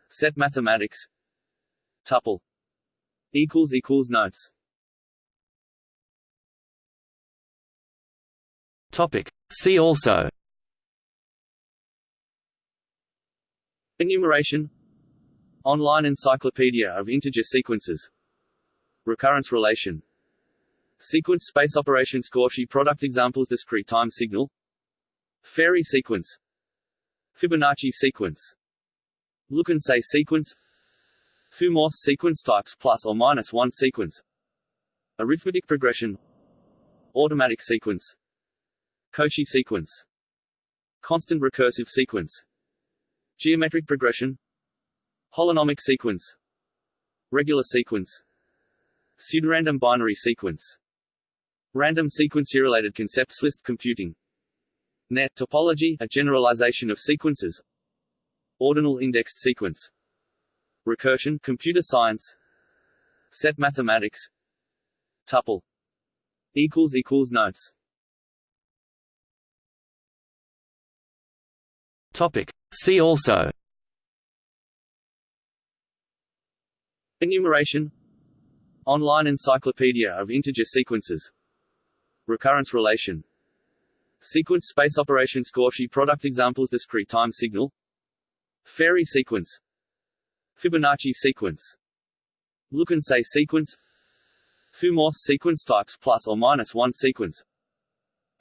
Set mathematics. Tuple. Equals equals notes Topic. See also. Enumeration. Online encyclopedia of integer sequences. Recurrence relation. Sequence space operation Cauchy product examples Discrete time signal. Farey sequence. Fibonacci sequence. Look and say sequence. Thue-Morse sequence types plus or minus one sequence. Arithmetic progression. Automatic sequence Cauchy sequence. Constant recursive sequence. Geometric progression. Holonomic sequence. Regular sequence. Pseudorandom binary sequence. Random sequence-related concepts list computing. Net topology a generalization of sequences. Ordinal indexed sequence. Recursion computer science. Set mathematics. Tuple. Equals equals notes Topic. See also. Enumeration. Online encyclopedia of integer sequences. Recurrence relation. Sequence space operation Cauchy product examples Discrete time signal. Farey sequence. Fibonacci sequence. Look and say sequence. Thue-Morse sequence types plus or minus one sequence.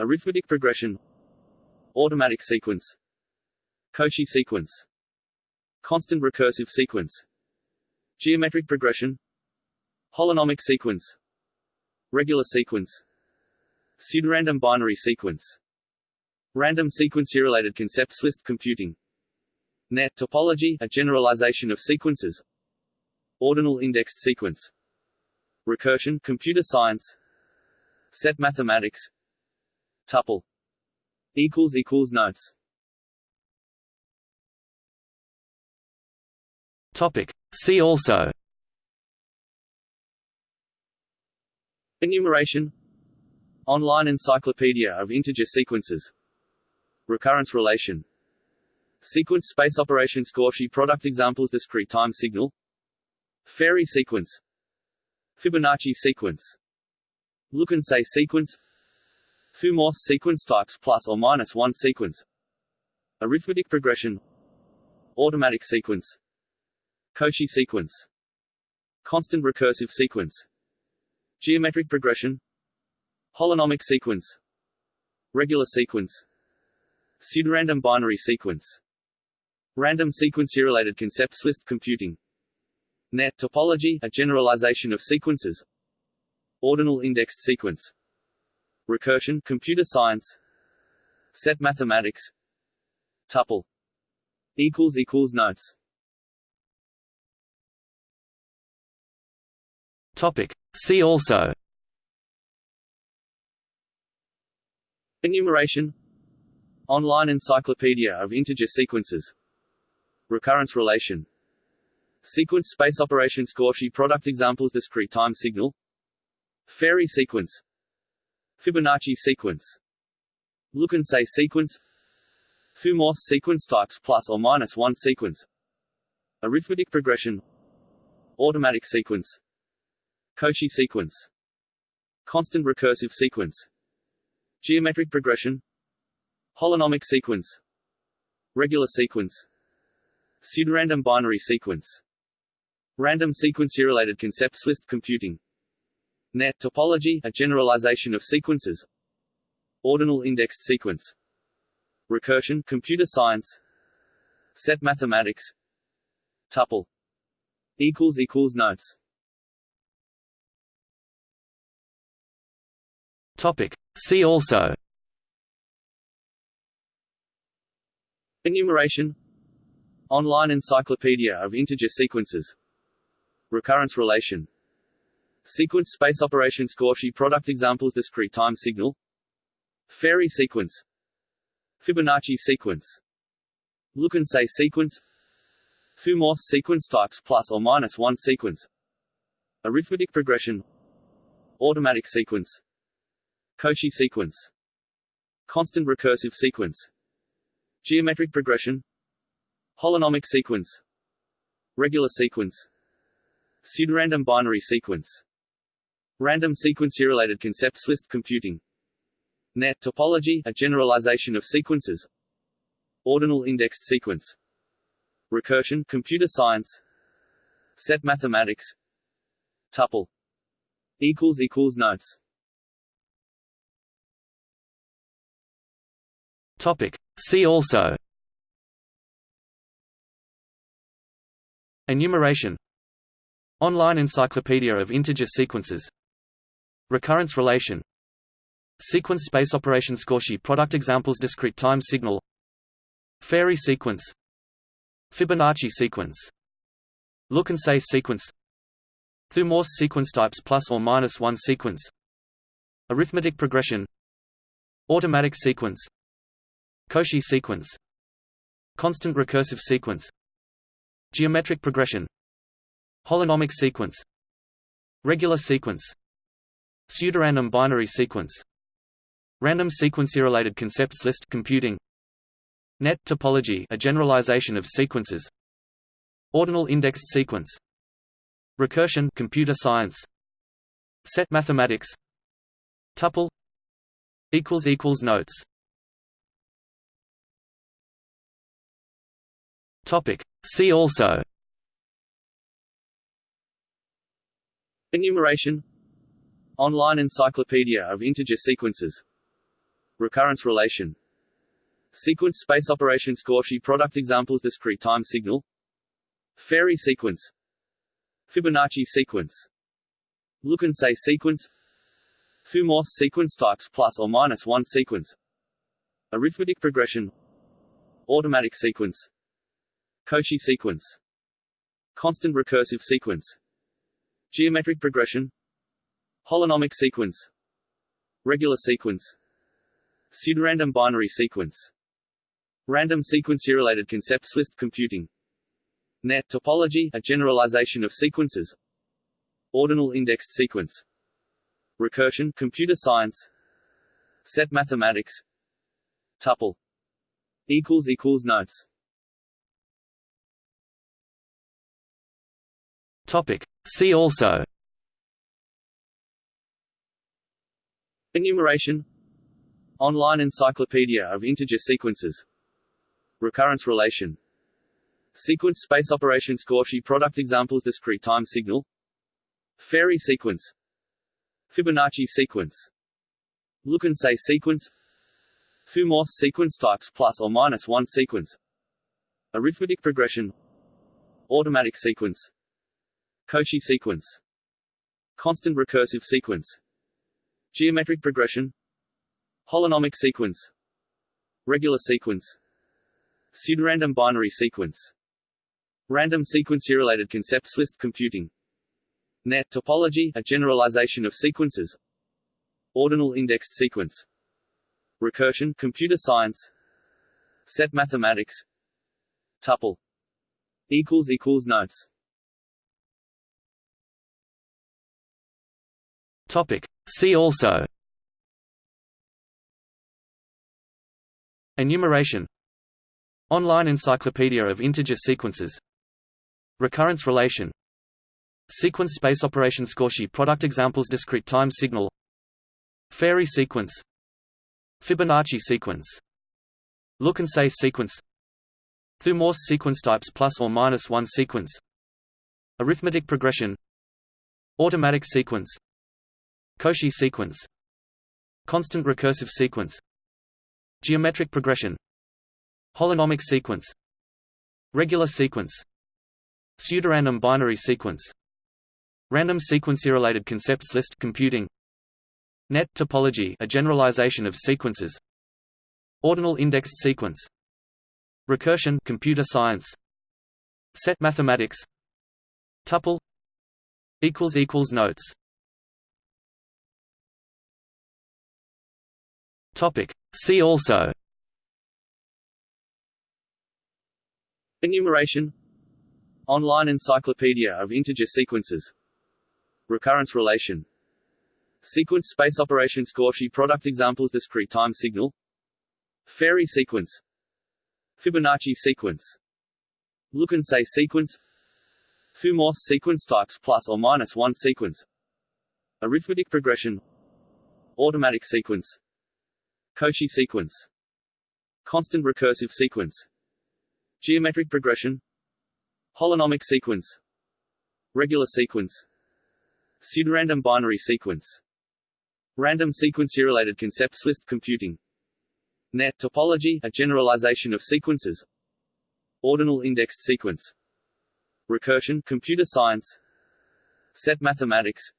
Arithmetic progression. Automatic sequence Cauchy sequence. Constant recursive sequence. Geometric progression. Holonomic sequence. Regular sequence. Pseudorandom binary sequence. Random sequence-related concepts list computing. Net topology a generalization of sequences. Ordinal indexed sequence. Recursion computer science. Set mathematics. Tuple. Equals equals notes Topic. See also. Enumeration. Online encyclopedia of integer sequences. Recurrence relation. Sequence space operation Cauchy product examples Discrete time signal. Farey sequence. Fibonacci sequence. Look and say sequence. Thue-Morse sequence types plus or minus one sequence. Arithmetic progression. Automatic sequence Cauchy sequence. Constant recursive sequence. Geometric progression. Holonomic sequence. Regular sequence. Pseudorandom binary sequence. Random sequence-related concepts list computing. Net topology a generalization of sequences. Ordinal indexed sequence. Recursion computer science. Set mathematics. Tuple. Equals equals notes Topic. See also. Enumeration. Online encyclopedia of integer sequences. Recurrence relation. Sequence space operation Cauchy product examples Discrete time signal. Farey sequence. Fibonacci sequence. Look and say sequence. Thue-Morse sequence types plus or minus one sequence. Arithmetic progression. Automatic sequence Cauchy sequence. Constant recursive sequence. Geometric progression. Holonomic sequence. Regular sequence. Pseudorandom binary sequence. Random sequence-related concepts list computing. Net topology a generalization of sequences. Ordinal indexed sequence. Recursion computer science. Set mathematics. Tuple. Equals equals notes Topic. See also. Enumeration. Online encyclopedia of integer sequences. Recurrence relation. Sequence space operation Cauchy product examples Discrete time signal. Farey sequence. Fibonacci sequence. Look and say sequence. Thue-Morse sequence types plus or minus one sequence. Arithmetic progression. Automatic sequence Cauchy sequence. Constant recursive sequence. Geometric progression. Holonomic sequence. Regular sequence. Pseudorandom binary sequence. Random sequence-related concepts list computing. Net topology, a generalization of sequences. Ordinal indexed sequence. Recursion computer science. Set mathematics. Tuple. Equals equals notes Topic. See also. Enumeration. Online Encyclopedia of Integer Sequences. Recurrence relation. Sequence space operations Cauchy product examples Discrete time signal. Farey sequence. Fibonacci sequence. Look and say sequence. Thue-Morse sequence types plus or minus one sequence. Arithmetic progression. Automatic sequence Cauchy sequence. Constant recursive sequence. Geometric progression. Holonomic sequence. Regular sequence. Pseudorandom binary sequence. Random sequence-related concepts list computing. Net topology a generalization of sequences. Ordinal indexed sequence. Recursion computer science. Set mathematics. Tuple. Equals equals notes Topic. See also. Enumeration. Online Encyclopedia of Integer Sequences. Recurrence relation. Sequence space operation Cauchy product examples Discrete time signal. Farey sequence. Fibonacci sequence. Look and say sequence. Thue-Morse sequence types plus or minus one sequence. Arithmetic progression. Automatic sequence Cauchy sequence. Constant recursive sequence. Geometric progression. Holonomic sequence. Regular sequence. Pseudorandom binary sequence. Random sequence-related concepts list computing. Net topology a generalization of sequences. Ordinal indexed sequence. Recursion computer science. Set mathematics. Tuple. Equals equals notes Topic. See also. Enumeration. Online Encyclopedia of Integer Sequences. Recurrence relation. Sequence space operations Cauchy product examples Discrete time signal. Farey sequence. Fibonacci sequence. Look and say sequence. Thue-Morse sequence types plus or minus one sequence. Arithmetic progression. Automatic sequence Cauchy sequence. Constant recursive sequence. Geometric progression. Holonomic sequence. Regular sequence. Pseudorandom binary sequence. Random sequence-related concepts list computing. Net topology a generalization of sequences. Ordinal indexed sequence. Recursion computer science. Set mathematics. Tuple. Notes Topic. See also. Enumeration. Online Encyclopedia of Integer Sequences. Recurrence relation. Sequence space operation Cauchy product examples Discrete time signal. Farey sequence. Fibonacci sequence. Look and say sequence. Thue-Morse sequence types plus or minus one sequence. Arithmetic progression. Automatic sequence Cauchy sequence. Constant recursive sequence. Geometric progression. Holonomic sequence. Regular sequence. Pseudorandom binary sequence. Random sequence-related concepts list computing. Net topology a generalization of sequences. Ordinal indexed sequence. Recursion computer science. Set mathematics. Tuple. Equals equals notes Topic. See also. Enumeration. Online encyclopedia of integer sequences. Recurrence relation. Sequence space operation Cauchy product examples Discrete time signal. Farey sequence. Fibonacci sequence. Look and say sequence. Thue-Morse sequence types plus or minus one sequence. Arithmetic progression. Automatic sequence Cauchy sequence. Constant recursive sequence. Geometric progression. Holonomic sequence. Regular sequence. Pseudorandom binary sequence. Random sequence-related concepts list computing. Net topology, a generalization of sequences. Ordinal indexed sequence. Recursion computer science. Set mathematics.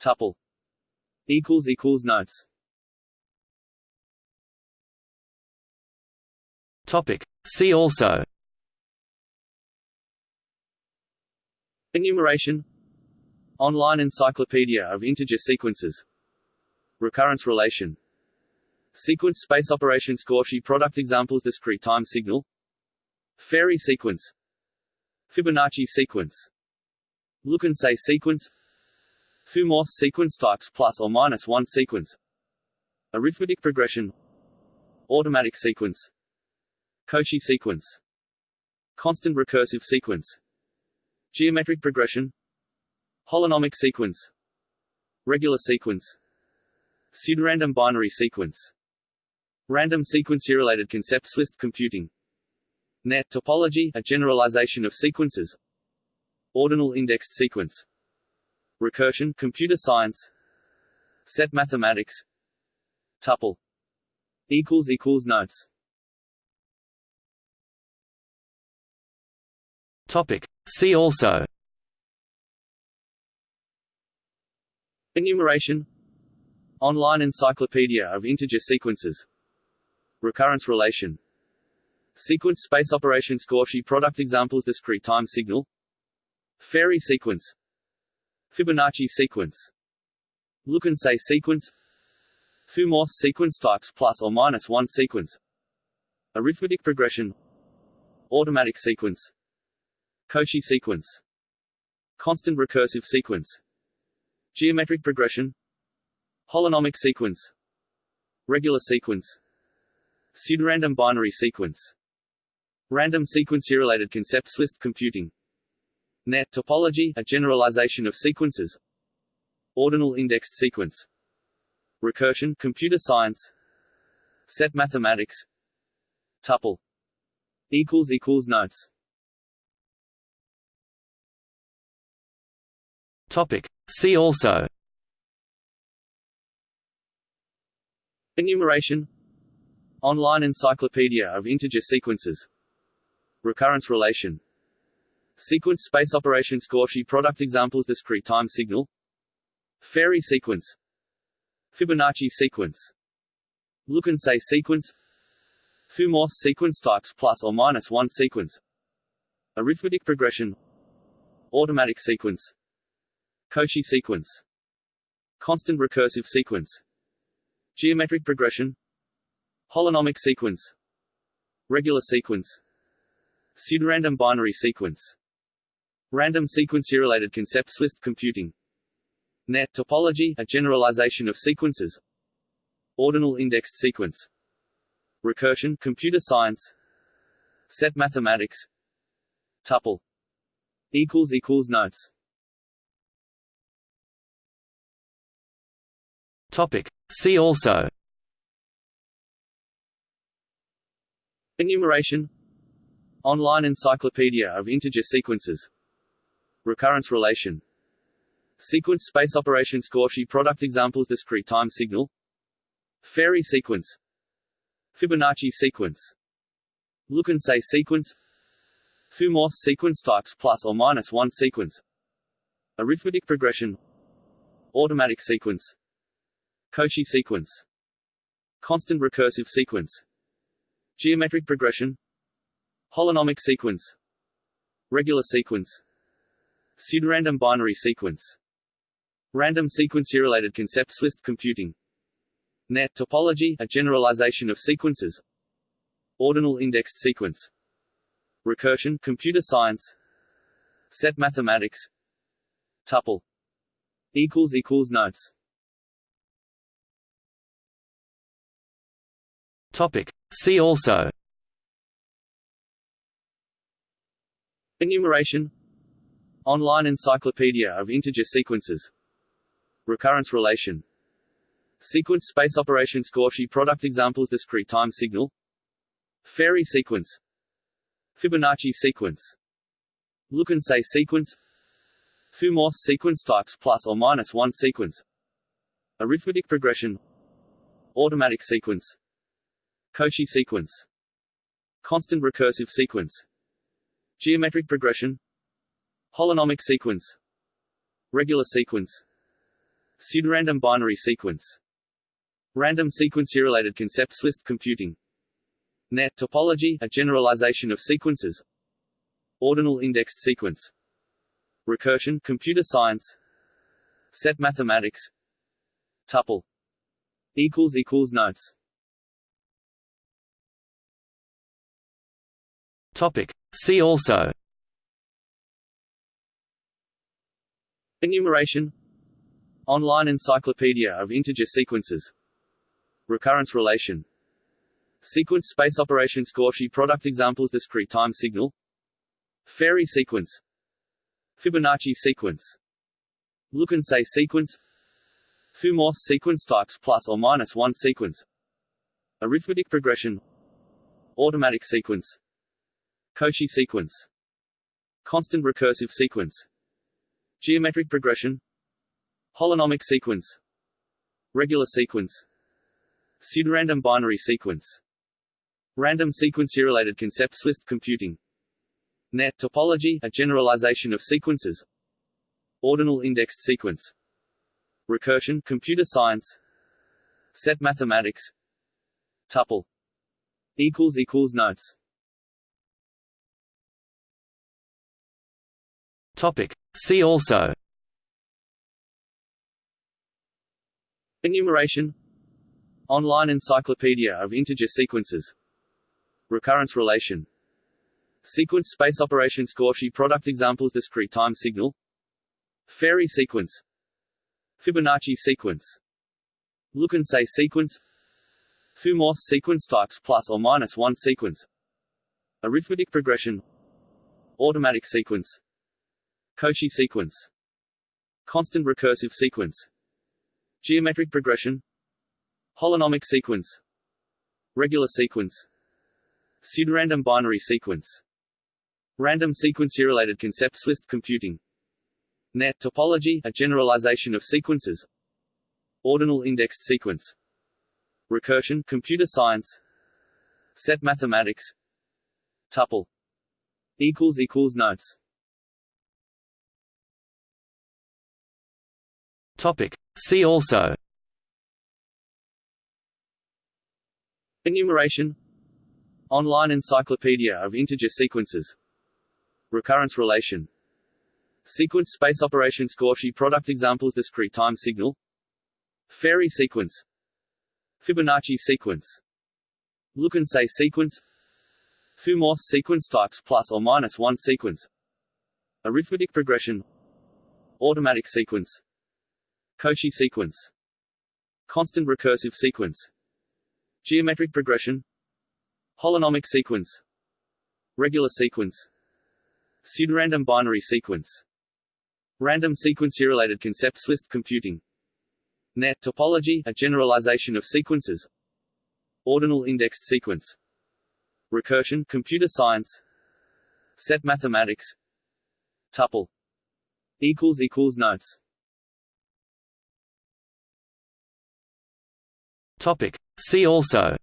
Tuple. Equals equals notes Topic. See also. Enumeration. Online encyclopedia of integer sequences. Recurrence relation. Sequence space operation Cauchy product examples Discrete time signal. Farey sequence. Fibonacci sequence. Look and say sequence. Thue-Morse sequence types plus or minus one sequence. Arithmetic progression. Automatic sequence Cauchy sequence. Constant recursive sequence. Geometric progression. Holonomic sequence. Regular sequence. Pseudorandom binary sequence. Random sequence-related concepts list computing. Net topology, a generalization of sequences. Ordinal indexed sequence. Recursion computer science. Set mathematics. Tuple. Equals equals notes Topic. See also. Enumeration. Online encyclopedia of integer sequences. Recurrence relation. Sequence space operations Cauchy product examples Discrete time signal. Farey sequence. Fibonacci sequence. Look and say sequence. Thue-Morse sequence types plus or minus one sequence. Arithmetic progression. Automatic sequence Cauchy sequence. Constant recursive sequence. Geometric progression. Holonomic sequence. Regular sequence. Pseudorandom binary sequence. Random sequence-related concepts list computing. Net topology, a generalization of sequences. Ordinal indexed sequence. Recursion computer science. Set mathematics. Tuple. Equals equals notes Topic. See also. Enumeration. Online encyclopedia of integer sequences. Recurrence relation. Sequence space operation Cauchy product examples Discrete time signal. Farey sequence. Fibonacci sequence. Look and say sequence. Thue-Morse sequence types plus or minus one sequence. Arithmetic progression. Automatic sequence Cauchy sequence. Constant recursive sequence. Geometric progression. Holonomic sequence. Regular sequence. Pseudorandom binary sequence. Random sequence-related concepts list computing. Net topology, a generalization of sequences. Ordinal indexed sequence. Recursion computer science. Set mathematics. Tuple. Equals equals notes Topic. See also. Enumeration. Online encyclopedia of integer sequences. Recurrence relation. Sequence space operations Cauchy product examples Discrete time signal. Farey sequence. Fibonacci sequence. Look and say sequence. Thue-Morse sequence types plus or minus one sequence. Arithmetic progression. Automatic sequence Cauchy sequence Constant recursive sequence Geometric progression Holonomic sequence Regular sequence Pseudorandom binary sequence Random sequence-related concepts list computing Net topology, a generalization of sequences. Ordinal indexed sequence. Recursion, computer science. Set mathematics. Tuple. Equals equals notes. Topic. See also. Enumeration. Online encyclopedia of integer sequences. Recurrence relation. Sequence space operations Cauchy product examples discrete time signal Farey sequence Fibonacci sequence Look and say sequence Thue-Morse sequence types plus or minus one sequence Arithmetic progression Automatic sequence Cauchy sequence. Constant recursive sequence. Geometric progression. Holonomic sequence. Regular sequence. Pseudorandom binary sequence. Random sequence-related concepts list computing. Net topology, a generalization of sequences. Ordinal indexed sequence. Recursion, computer science. Set mathematics. Tuple. Equals equals notes Topic. See also. Enumeration. Online encyclopedia of integer sequences. Recurrence relation. Sequence space operation Cauchy product examples Discrete time signal. Farey sequence. Fibonacci sequence. Look and say sequence. Thue-Morse sequence types plus or minus one sequence. Arithmetic progression. Automatic sequence Cauchy sequence. Constant recursive sequence. Geometric progression. Holonomic sequence. Regular sequence. Pseudorandom binary sequence. Random sequence-related concepts list computing. Net topology, a generalization of sequences. Ordinal indexed sequence. Recursion, computer science. Set mathematics. Tuple. Equals equals notes Topic. See also. Enumeration. Online encyclopedia of integer sequences. Recurrence relation. Sequence space operation Cauchy product examples Discrete time signal. Farey sequence. Fibonacci sequence. Look and say sequence. Thue-Morse sequence types plus or minus one sequence. Arithmetic progression. Automatic sequence Cauchy sequence. Constant recursive sequence. Geometric progression. Holonomic sequence. Regular sequence. Pseudorandom binary sequence. Random sequence-related concepts list computing. Net topology, a generalization of sequences. Ordinal indexed sequence. Recursion, computer science. Set mathematics. Tuple. Equals equals notes Topic. See also. Enumeration. Online encyclopedia of integer sequences. Recurrence relation. Sequence space operation Cauchy product examples Discrete time signal. Farey sequence. Fibonacci sequence. Look and say sequence. Thue-Morse sequence types plus or minus one sequence. Arithmetic progression. Automatic sequence Cauchy sequence. Constant recursive sequence. Geometric progression. Holonomic sequence. Regular sequence. Pseudorandom binary sequence. Random sequence-related concepts list computing. Net topology, a generalization of sequences. Ordinal indexed sequence. Recursion, computer science. Set mathematics. Tuple. Equals equals notes Topic. See also.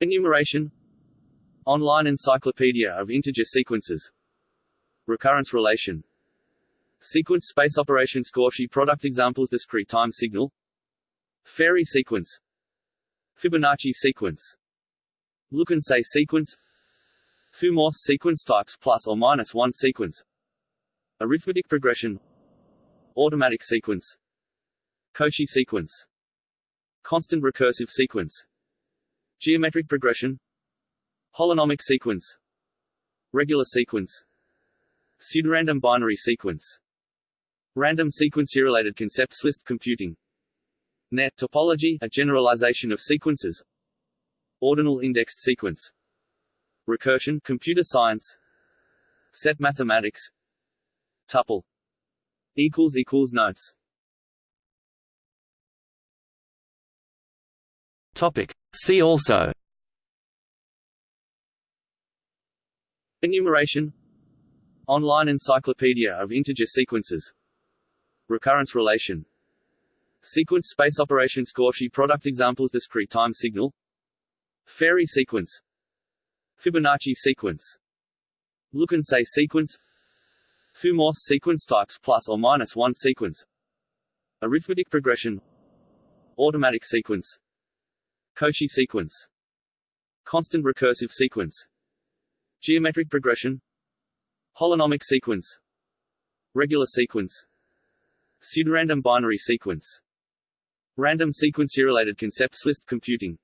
Enumeration. Online encyclopedia of integer sequences. Recurrence relation. Sequence space operation Cauchy product examples Discrete time signal. Farey sequence. Fibonacci sequence. Look and say sequence. Thue-Morse sequence types plus or minus one sequence. Arithmetic progression. Automatic sequence Cauchy sequence. Constant recursive sequence. Geometric progression. Holonomic sequence. Regular sequence. Pseudorandom binary sequence. Random sequence-related concepts list computing. Net topology a generalization of sequences. Ordinal indexed sequence. Recursion computer science. Set mathematics. Tuple. Equals equals notes Topic. See also. Enumeration. Online encyclopedia of integer sequences. Recurrence relation. Sequence space operations Cauchy product examples Discrete time signal. Farey sequence. Fibonacci sequence. Look and say sequence. Thue-Morse sequence types plus or minus one sequence. Arithmetic progression. Automatic sequence Cauchy sequence. Constant recursive sequence. Geometric progression. Holonomic sequence. Regular sequence. Pseudorandom binary sequence. Random sequence-related concepts list computing.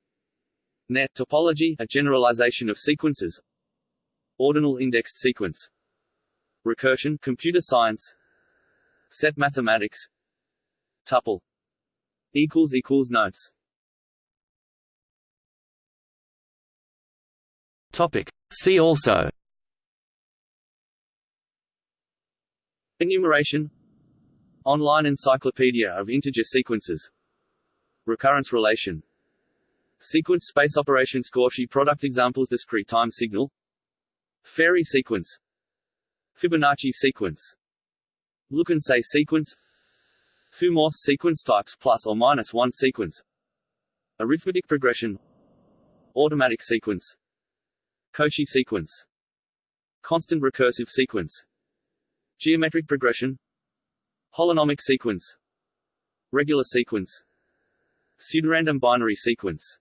Net topology a generalization of sequences. Ordinal indexed sequence. Recursion computer science. Set mathematics. Tuple. Equals equals notes Topic. See also. Enumeration. Online encyclopedia of integer sequences. Recurrence relation. Sequence space operation Cauchy product examples Discrete time signal. Farey sequence. Fibonacci sequence. Look and say sequence. Thue-Morse sequence types plus or minus one sequence. Arithmetic progression. Automatic sequence Cauchy sequence. Constant recursive sequence. Geometric progression. Holonomic sequence. Regular sequence. Pseudorandom binary sequence.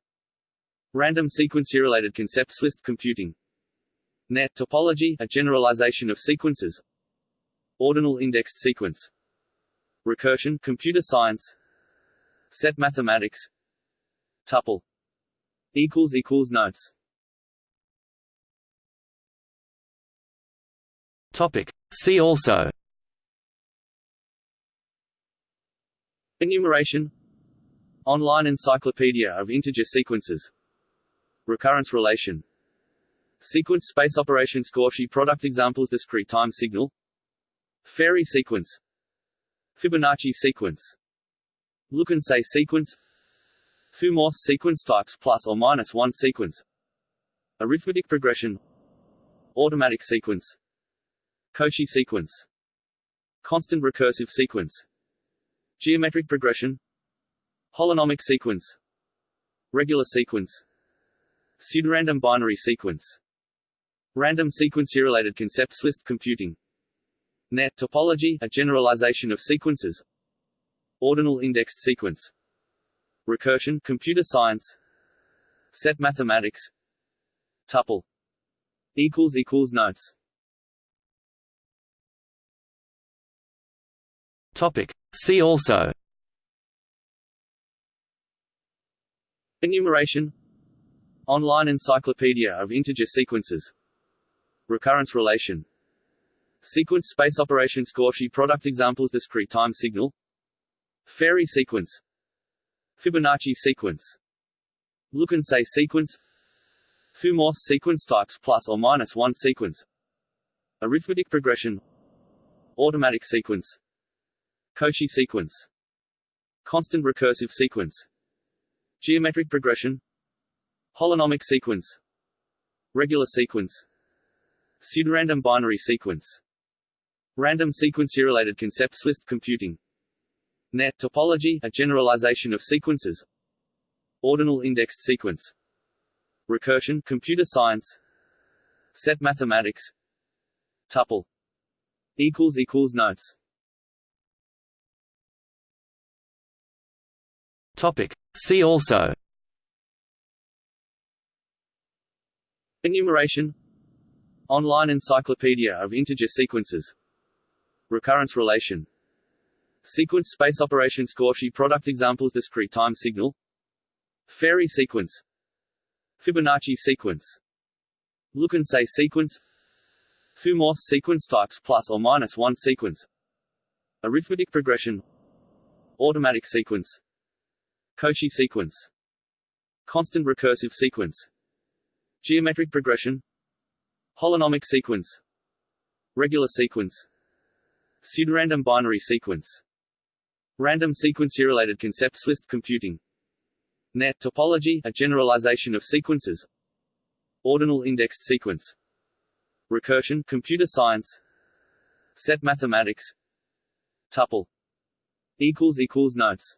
Random sequence-related concepts list computing. Net topology a generalization of sequences. Ordinal indexed sequence. Recursion computer science. Set mathematics. Tuple. Equals equals notes Topic. See also. Enumeration. Online encyclopedia of integer sequences. Recurrence relation. Sequence space operation Cauchy product examples Discrete time signal. Farey sequence. Fibonacci sequence. Look and say sequence. Thue-Morse sequence types plus or minus one sequence. Arithmetic progression. Automatic sequence Cauchy sequence. Constant recursive sequence. Geometric progression. Holonomic sequence. Regular sequence. Pseudorandom binary sequence. Random sequence-related concepts list computing. Net topology a generalization of sequences. Ordinal indexed sequence. Recursion computer science. Set mathematics. Tuple. Equals equals notes Topic. See also. Enumeration. Online encyclopedia of integer sequences. Recurrence relation. Sequence space operation Cauchy product examples Discrete time signal. Farey sequence. Fibonacci sequence. Look and say sequence. Thue-Morse sequence types plus or minus one sequence. Arithmetic progression. Automatic sequence Cauchy sequence. Constant recursive sequence. Geometric progression. Holonomic sequence. Regular sequence. Pseudorandom binary sequence. Random sequence-related concepts list computing. Net topology a generalization of sequences. Ordinal indexed sequence. Recursion computer science. Set mathematics. Tuple. Equals equals notes Topic. See also. Enumeration. Online encyclopedia of integer sequences. Recurrence relation. Sequence space operation Cauchy product examples Discrete time signal. Farey sequence. Fibonacci sequence. Look and say sequence. Thue-Morse sequence types plus or minus one sequence. Arithmetic progression. Automatic sequence Cauchy sequence. Constant recursive sequence. Geometric progression. Holonomic sequence. Regular sequence. Pseudorandom binary sequence. Random sequence-related concepts list computing. Net topology, a generalization of sequences. Ordinal indexed sequence. Recursion computer science. Set mathematics. Tuple. Equals equals notes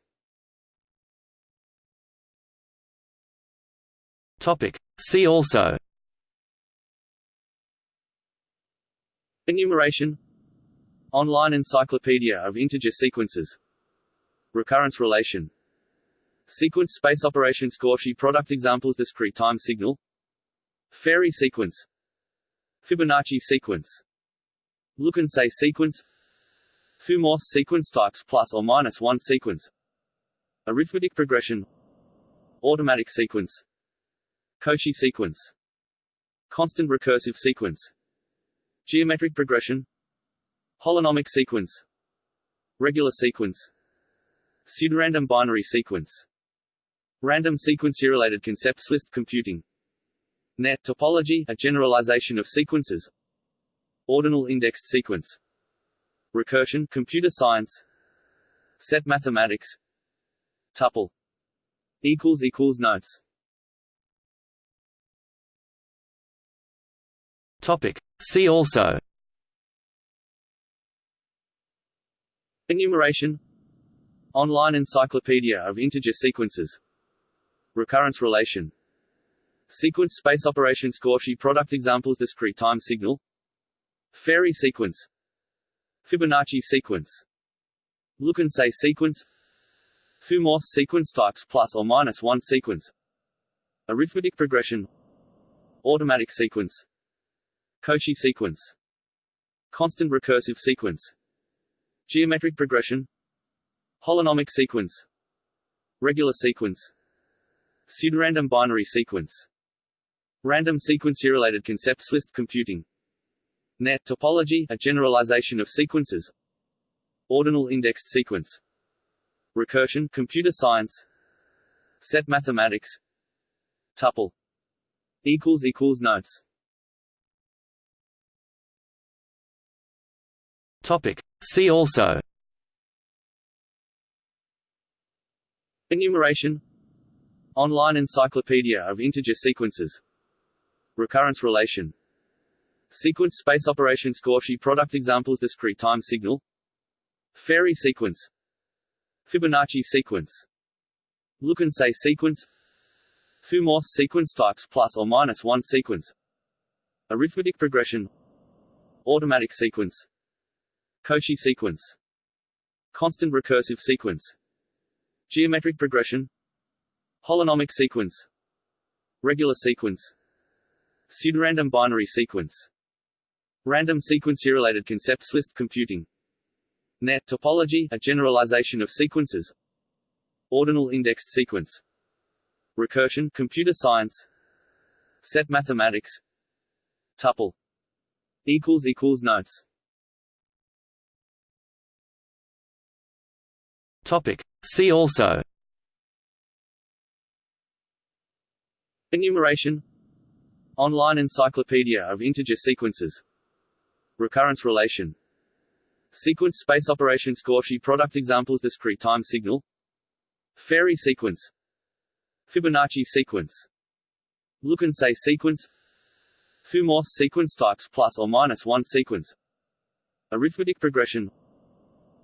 Topic. See also. Enumeration. Online encyclopedia of integer sequences. Recurrence relation. Sequence space operation Cauchy product examples Discrete time signal. Farey sequence. Fibonacci sequence. Look and say sequence. Thue-Morse sequence types plus or minus one sequence. Arithmetic progression. Automatic sequence Cauchy sequence. Constant recursive sequence. Geometric progression. Holonomic sequence. Regular sequence. Pseudorandom binary sequence. Random sequence-related concepts list computing. Net topology, a generalization of sequences. Ordinal indexed sequence. Recursion computer science. Set mathematics. Tuple. Equals equals notes Topic. See also. Enumeration. Online encyclopedia of integer sequences. Recurrence relation. Sequence space operation Cauchy product examples Discrete time signal. Farey sequence. Fibonacci sequence. Look and say sequence. Thue-Morse sequence types plus or minus one sequence. Arithmetic progression. Automatic sequence Cauchy sequence. Constant recursive sequence. Geometric progression. Holonomic sequence. Regular sequence. Pseudorandom binary sequence. Random sequence-related concepts list computing. Net topology, a generalization of sequences. Ordinal indexed sequence. Recursion computer science. Set mathematics. Tuple. Equals equals notes Topic. See also. Enumeration. Online encyclopedia of integer sequences. Recurrence relation. Sequence space operations Cauchy product examples Discrete time signal. Farey sequence. Fibonacci sequence. Look and say sequence. Thue-Morse sequence types plus or minus one sequence. Arithmetic progression. Automatic sequence Cauchy sequence. Constant recursive sequence. Geometric progression. Holonomic sequence. Regular sequence. Pseudorandom binary sequence. Random sequence-related concepts list computing. Net topology, a generalization of sequences. Ordinal indexed sequence. Recursion computer science. Set mathematics. Tuple. Equals equals notes Topic. See also. Enumeration. Online encyclopedia of integer sequences. Recurrence relation. Sequence space operations Cauchy product examples Discrete time signal. Farey sequence. Fibonacci sequence. Look and say sequence. Thue-Morse sequence types plus or minus one sequence. Arithmetic progression.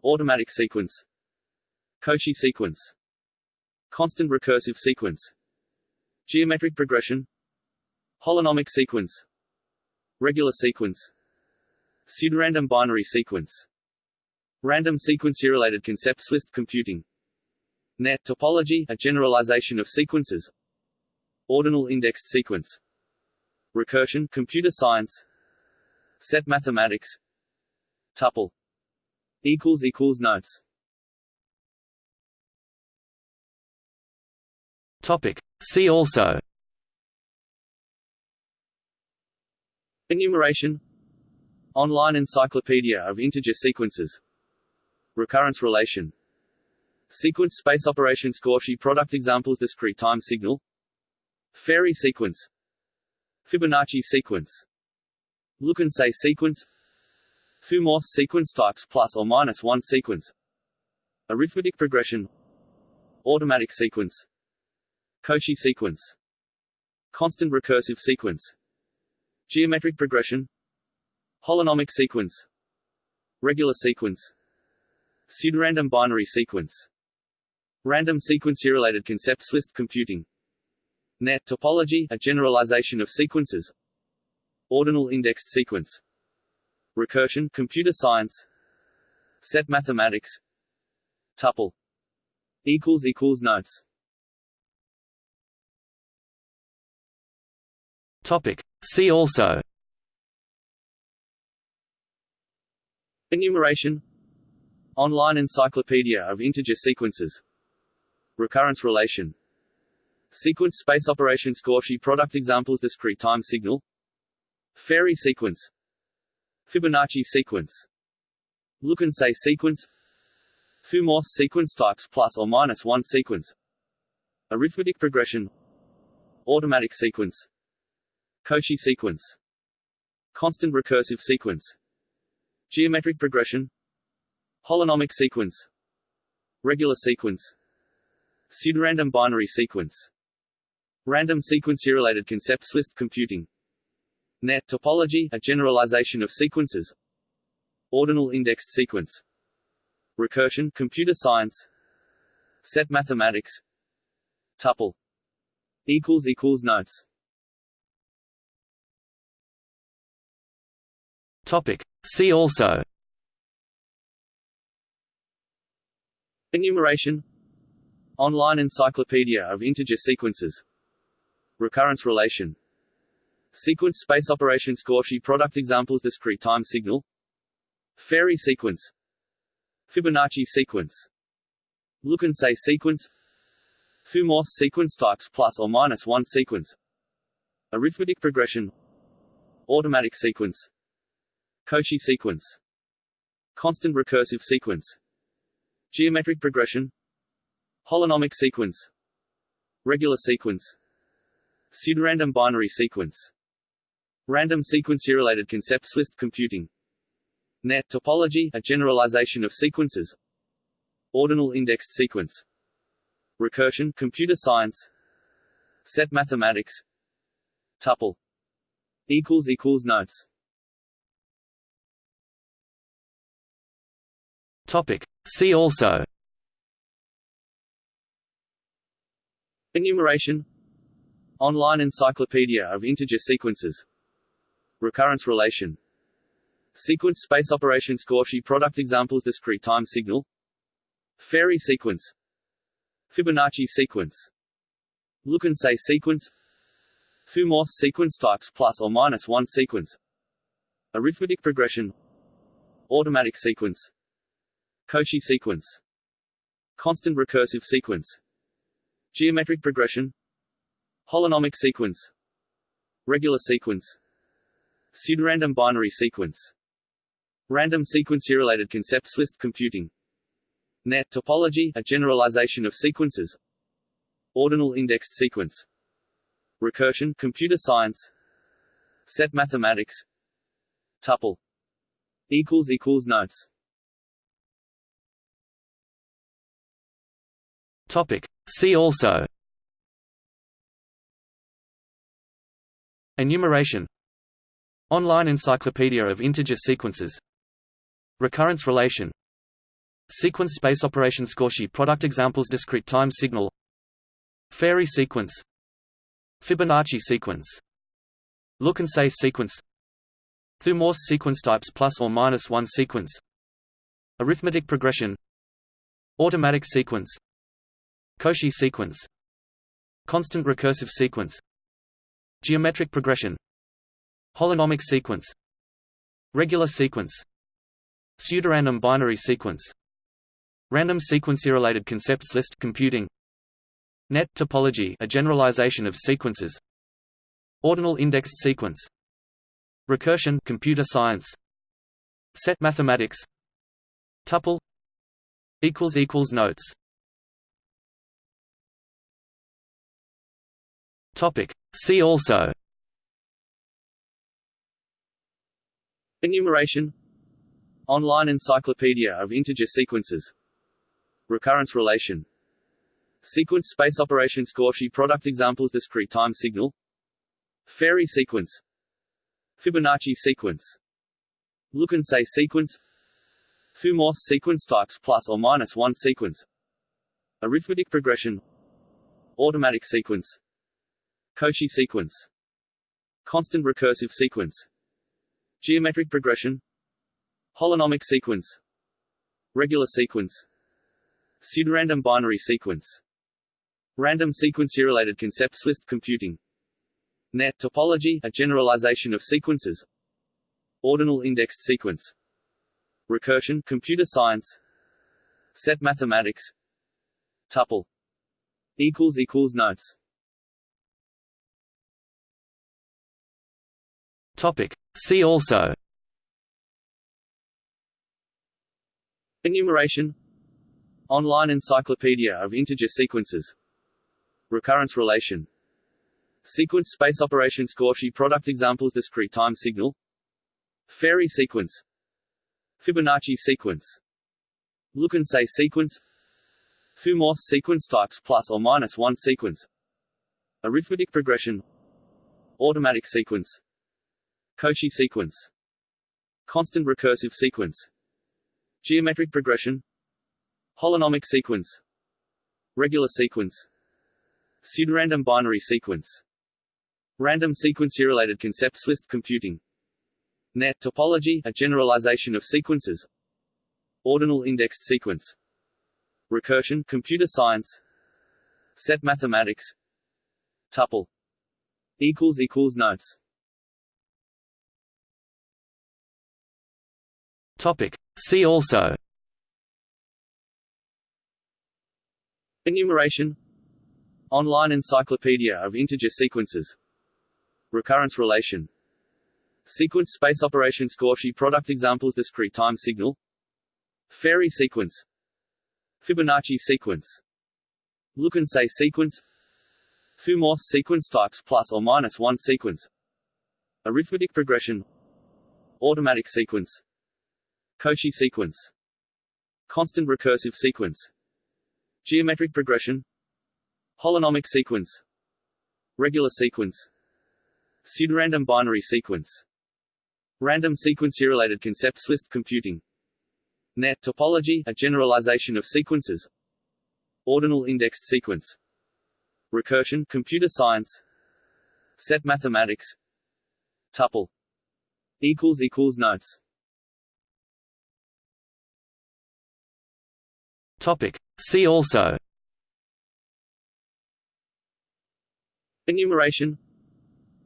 Automatic sequence Cauchy sequence. Constant recursive sequence. Geometric progression. Holonomic sequence. Regular sequence. Pseudorandom binary sequence. Random sequence-related concepts list computing. Net topology, a generalization of sequences. Ordinal indexed sequence. Recursion computer science. Set mathematics. Tuple. Equals equals notes Topic. See also. Enumeration. Online encyclopedia of integer sequences. Recurrence relation. Sequence space operation Cauchy product examples Discrete time signal. Farey sequence. Fibonacci sequence. Look and say sequence. Thue-Morse sequence types plus or minus one sequence. Arithmetic progression. Automatic sequence Cauchy sequence. Constant recursive sequence. Geometric progression. Holonomic sequence. Regular sequence. Pseudorandom binary sequence. Random sequence-related concepts list computing. Net topology, a generalization of sequences. Ordinal indexed sequence. Recursion computer science. Set mathematics. Tuple. Equals equals notes Topic. See also. Enumeration. Online encyclopedia of integer sequences. Recurrence relation. Sequence space operations Cauchy product examples Discrete time signal. Farey sequence. Fibonacci sequence. Look and say sequence. Thue-Morse sequence types plus or minus one sequence. Arithmetic progression. Automatic sequence Cauchy sequence. Constant recursive sequence. Geometric progression. Holonomic sequence. Regular sequence. Pseudorandom binary sequence. Random sequence-related concepts list computing. Net topology, a generalization of sequences. Ordinal indexed sequence. Recursion computer science. Set mathematics. Tuple. Notes Topic. See also. Enumeration. Online encyclopedia of integer sequences. Recurrence relation. Sequence space operation Cauchy product examples Discrete time signal. Farey sequence. Fibonacci sequence. Look and say sequence. Thue-Morse sequence types plus or minus one sequence. Arithmetic progression. Automatic sequence Cauchy sequence. Constant recursive sequence. Geometric progression. Holonomic sequence. Regular sequence. Pseudorandom binary sequence. Random sequence-related concepts list computing. Net topology, a generalization of sequences. Ordinal indexed sequence. Recursion computer science. Set mathematics. Tuple. Equals equals notes Topic. See also. Enumeration. Online encyclopedia of integer sequences. Recurrence relation. Sequence space operation Cauchy product examples Discrete time signal. Farey sequence. Fibonacci sequence. Look and say sequence. Thue-Morse sequence types plus or minus one sequence. Arithmetic progression. Automatic sequence Cauchy sequence. Constant recursive sequence. Geometric progression. Holonomic sequence. Regular sequence. Pseudorandom binary sequence. Random sequence-related concepts list computing. Net topology, a generalization of sequences. Ordinal indexed sequence. Recursion computer science. Set mathematics. Tuple. Equals equals notes Topic. See also. Enumeration. Online encyclopedia of integer sequences. Recurrence relation. Sequence space operation Cauchy product examples Discrete time signal. Farey sequence. Fibonacci sequence. Look and say sequence. Thue-Morse sequence types plus or minus one sequence. Arithmetic progression. Automatic sequence Cauchy sequence. Constant recursive sequence. Geometric progression. Holonomic sequence. Regular sequence. Pseudorandom binary sequence. Random sequence-related concepts list computing. Net topology a generalization of sequences. Ordinal indexed sequence. Recursion computer science. Set mathematics. Tuple. Equals equals notes Topic. See also. Enumeration. Online encyclopedia of integer sequences. Recurrence relation. Sequence space operations Cauchy product examples Discrete time signal. Farey sequence. Fibonacci sequence. Look and say sequence. Thue-Morse sequence types plus or minus one sequence. Arithmetic progression. Automatic sequence Cauchy sequence. Constant recursive sequence. Geometric progression. Holonomic sequence. Regular sequence. Pseudorandom binary sequence. Random sequence-related concepts list computing. Net topology a generalization of sequences. Ordinal indexed sequence. Recursion computer science. Set mathematics. Tuple. Equals equals notes Topic. See also. Enumeration. Online encyclopedia of integer sequences. Recurrence relation. Sequence space operation Cauchy product examples Discrete time signal. Farey sequence. Fibonacci sequence. Look and say sequence. Thue-Morse sequence types plus or minus one sequence. Arithmetic progression. Automatic sequence Cauchy sequence. Constant recursive sequence. Geometric progression. Holonomic sequence. Regular sequence. Pseudorandom binary sequence. Random sequence-related concepts list computing. Net topology a generalization of sequences. Ordinal indexed sequence. Recursion computer science. Set mathematics. Tuple. Equals equals notes Topic. See also. Enumeration. Online encyclopedia of integer sequences. Recurrence relation. Sequence space operation Cauchy product examples Discrete time signal. Farey sequence. Fibonacci sequence. Look and say sequence. Thue-Morse sequence types plus or minus one sequence. Arithmetic progression. Automatic sequence Cauchy sequence. Constant recursive sequence. Geometric progression. Holonomic sequence. Regular sequence. Pseudorandom binary sequence. Random sequence-related concepts list computing. Net topology a generalization of sequences. Ordinal indexed sequence. Recursion computer science. Set mathematics. Tuple. Equals equals notes Topic. See also. Enumeration.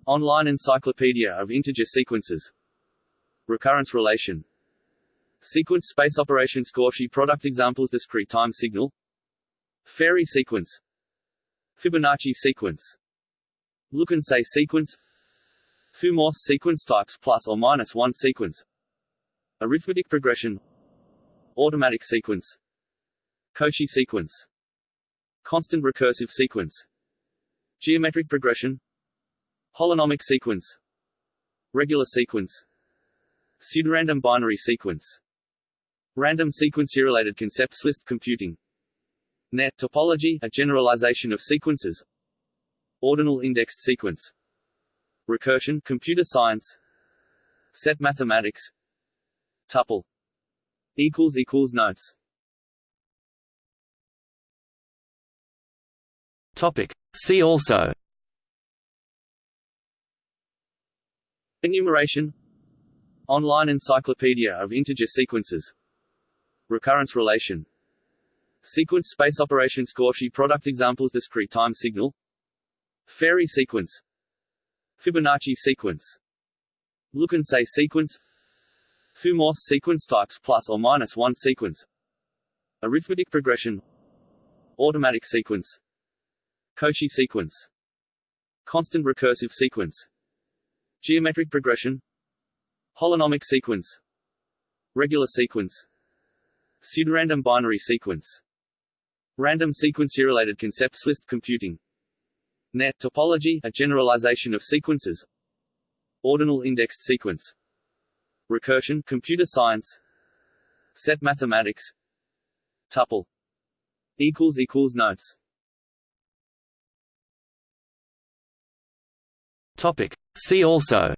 Online encyclopedia of integer sequences. Recurrence relation. Sequence space operations Cauchy product examples Discrete time signal. Farey sequence. Fibonacci sequence. Look and say sequence. Thue-Morse sequence types plus or minus one sequence. Arithmetic progression. Automatic sequence Cauchy sequence. Constant recursive sequence. Geometric progression. Holonomic sequence. Regular sequence. Pseudorandom binary sequence. Random sequence-related concepts list computing. Net topology a generalization of sequences. Ordinal indexed sequence. Recursion computer science. Set mathematics. Tuple. Equals equals notes Topic. See also. Enumeration. Online encyclopedia of integer sequences. Recurrence relation. Sequence space operation Cauchy product examples Discrete time signal. Farey sequence. Fibonacci sequence. Look and say sequence. Thue-Morse sequence types plus or minus one sequence. Arithmetic progression. Automatic sequence Cauchy sequence. Constant recursive sequence. Geometric progression. Holonomic sequence. Regular sequence. Pseudorandom binary sequence. Random sequence related concepts list computing. Net topology, a generalization of sequences. Ordinal indexed sequence. Recursion computer science. Set mathematics. Tuple. Equals equals notes Topic. See also.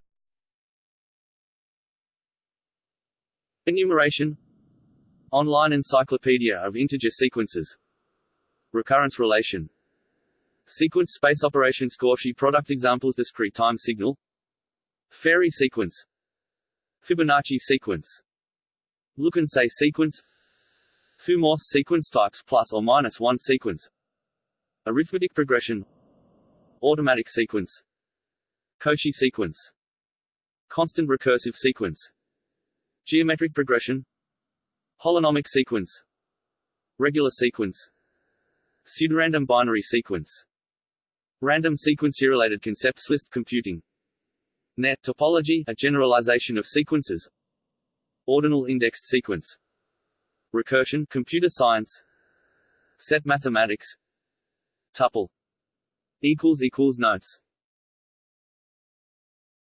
Enumeration. Online encyclopedia of integer sequences. Recurrence relation. Sequence space operation Cauchy product examples Discrete time signal. Farey sequence. Fibonacci sequence. Look and say sequence. Thue-Morse sequence types plus or minus one sequence. Arithmetic progression. Automatic sequence Cauchy sequence. Constant recursive sequence. Geometric progression. Holonomic sequence. Regular sequence. Pseudorandom binary sequence. Random sequence related concepts list computing. Net topology, a generalization of sequences. Ordinal indexed sequence. Recursion computer science. Set mathematics. Tuple. Equals equals notes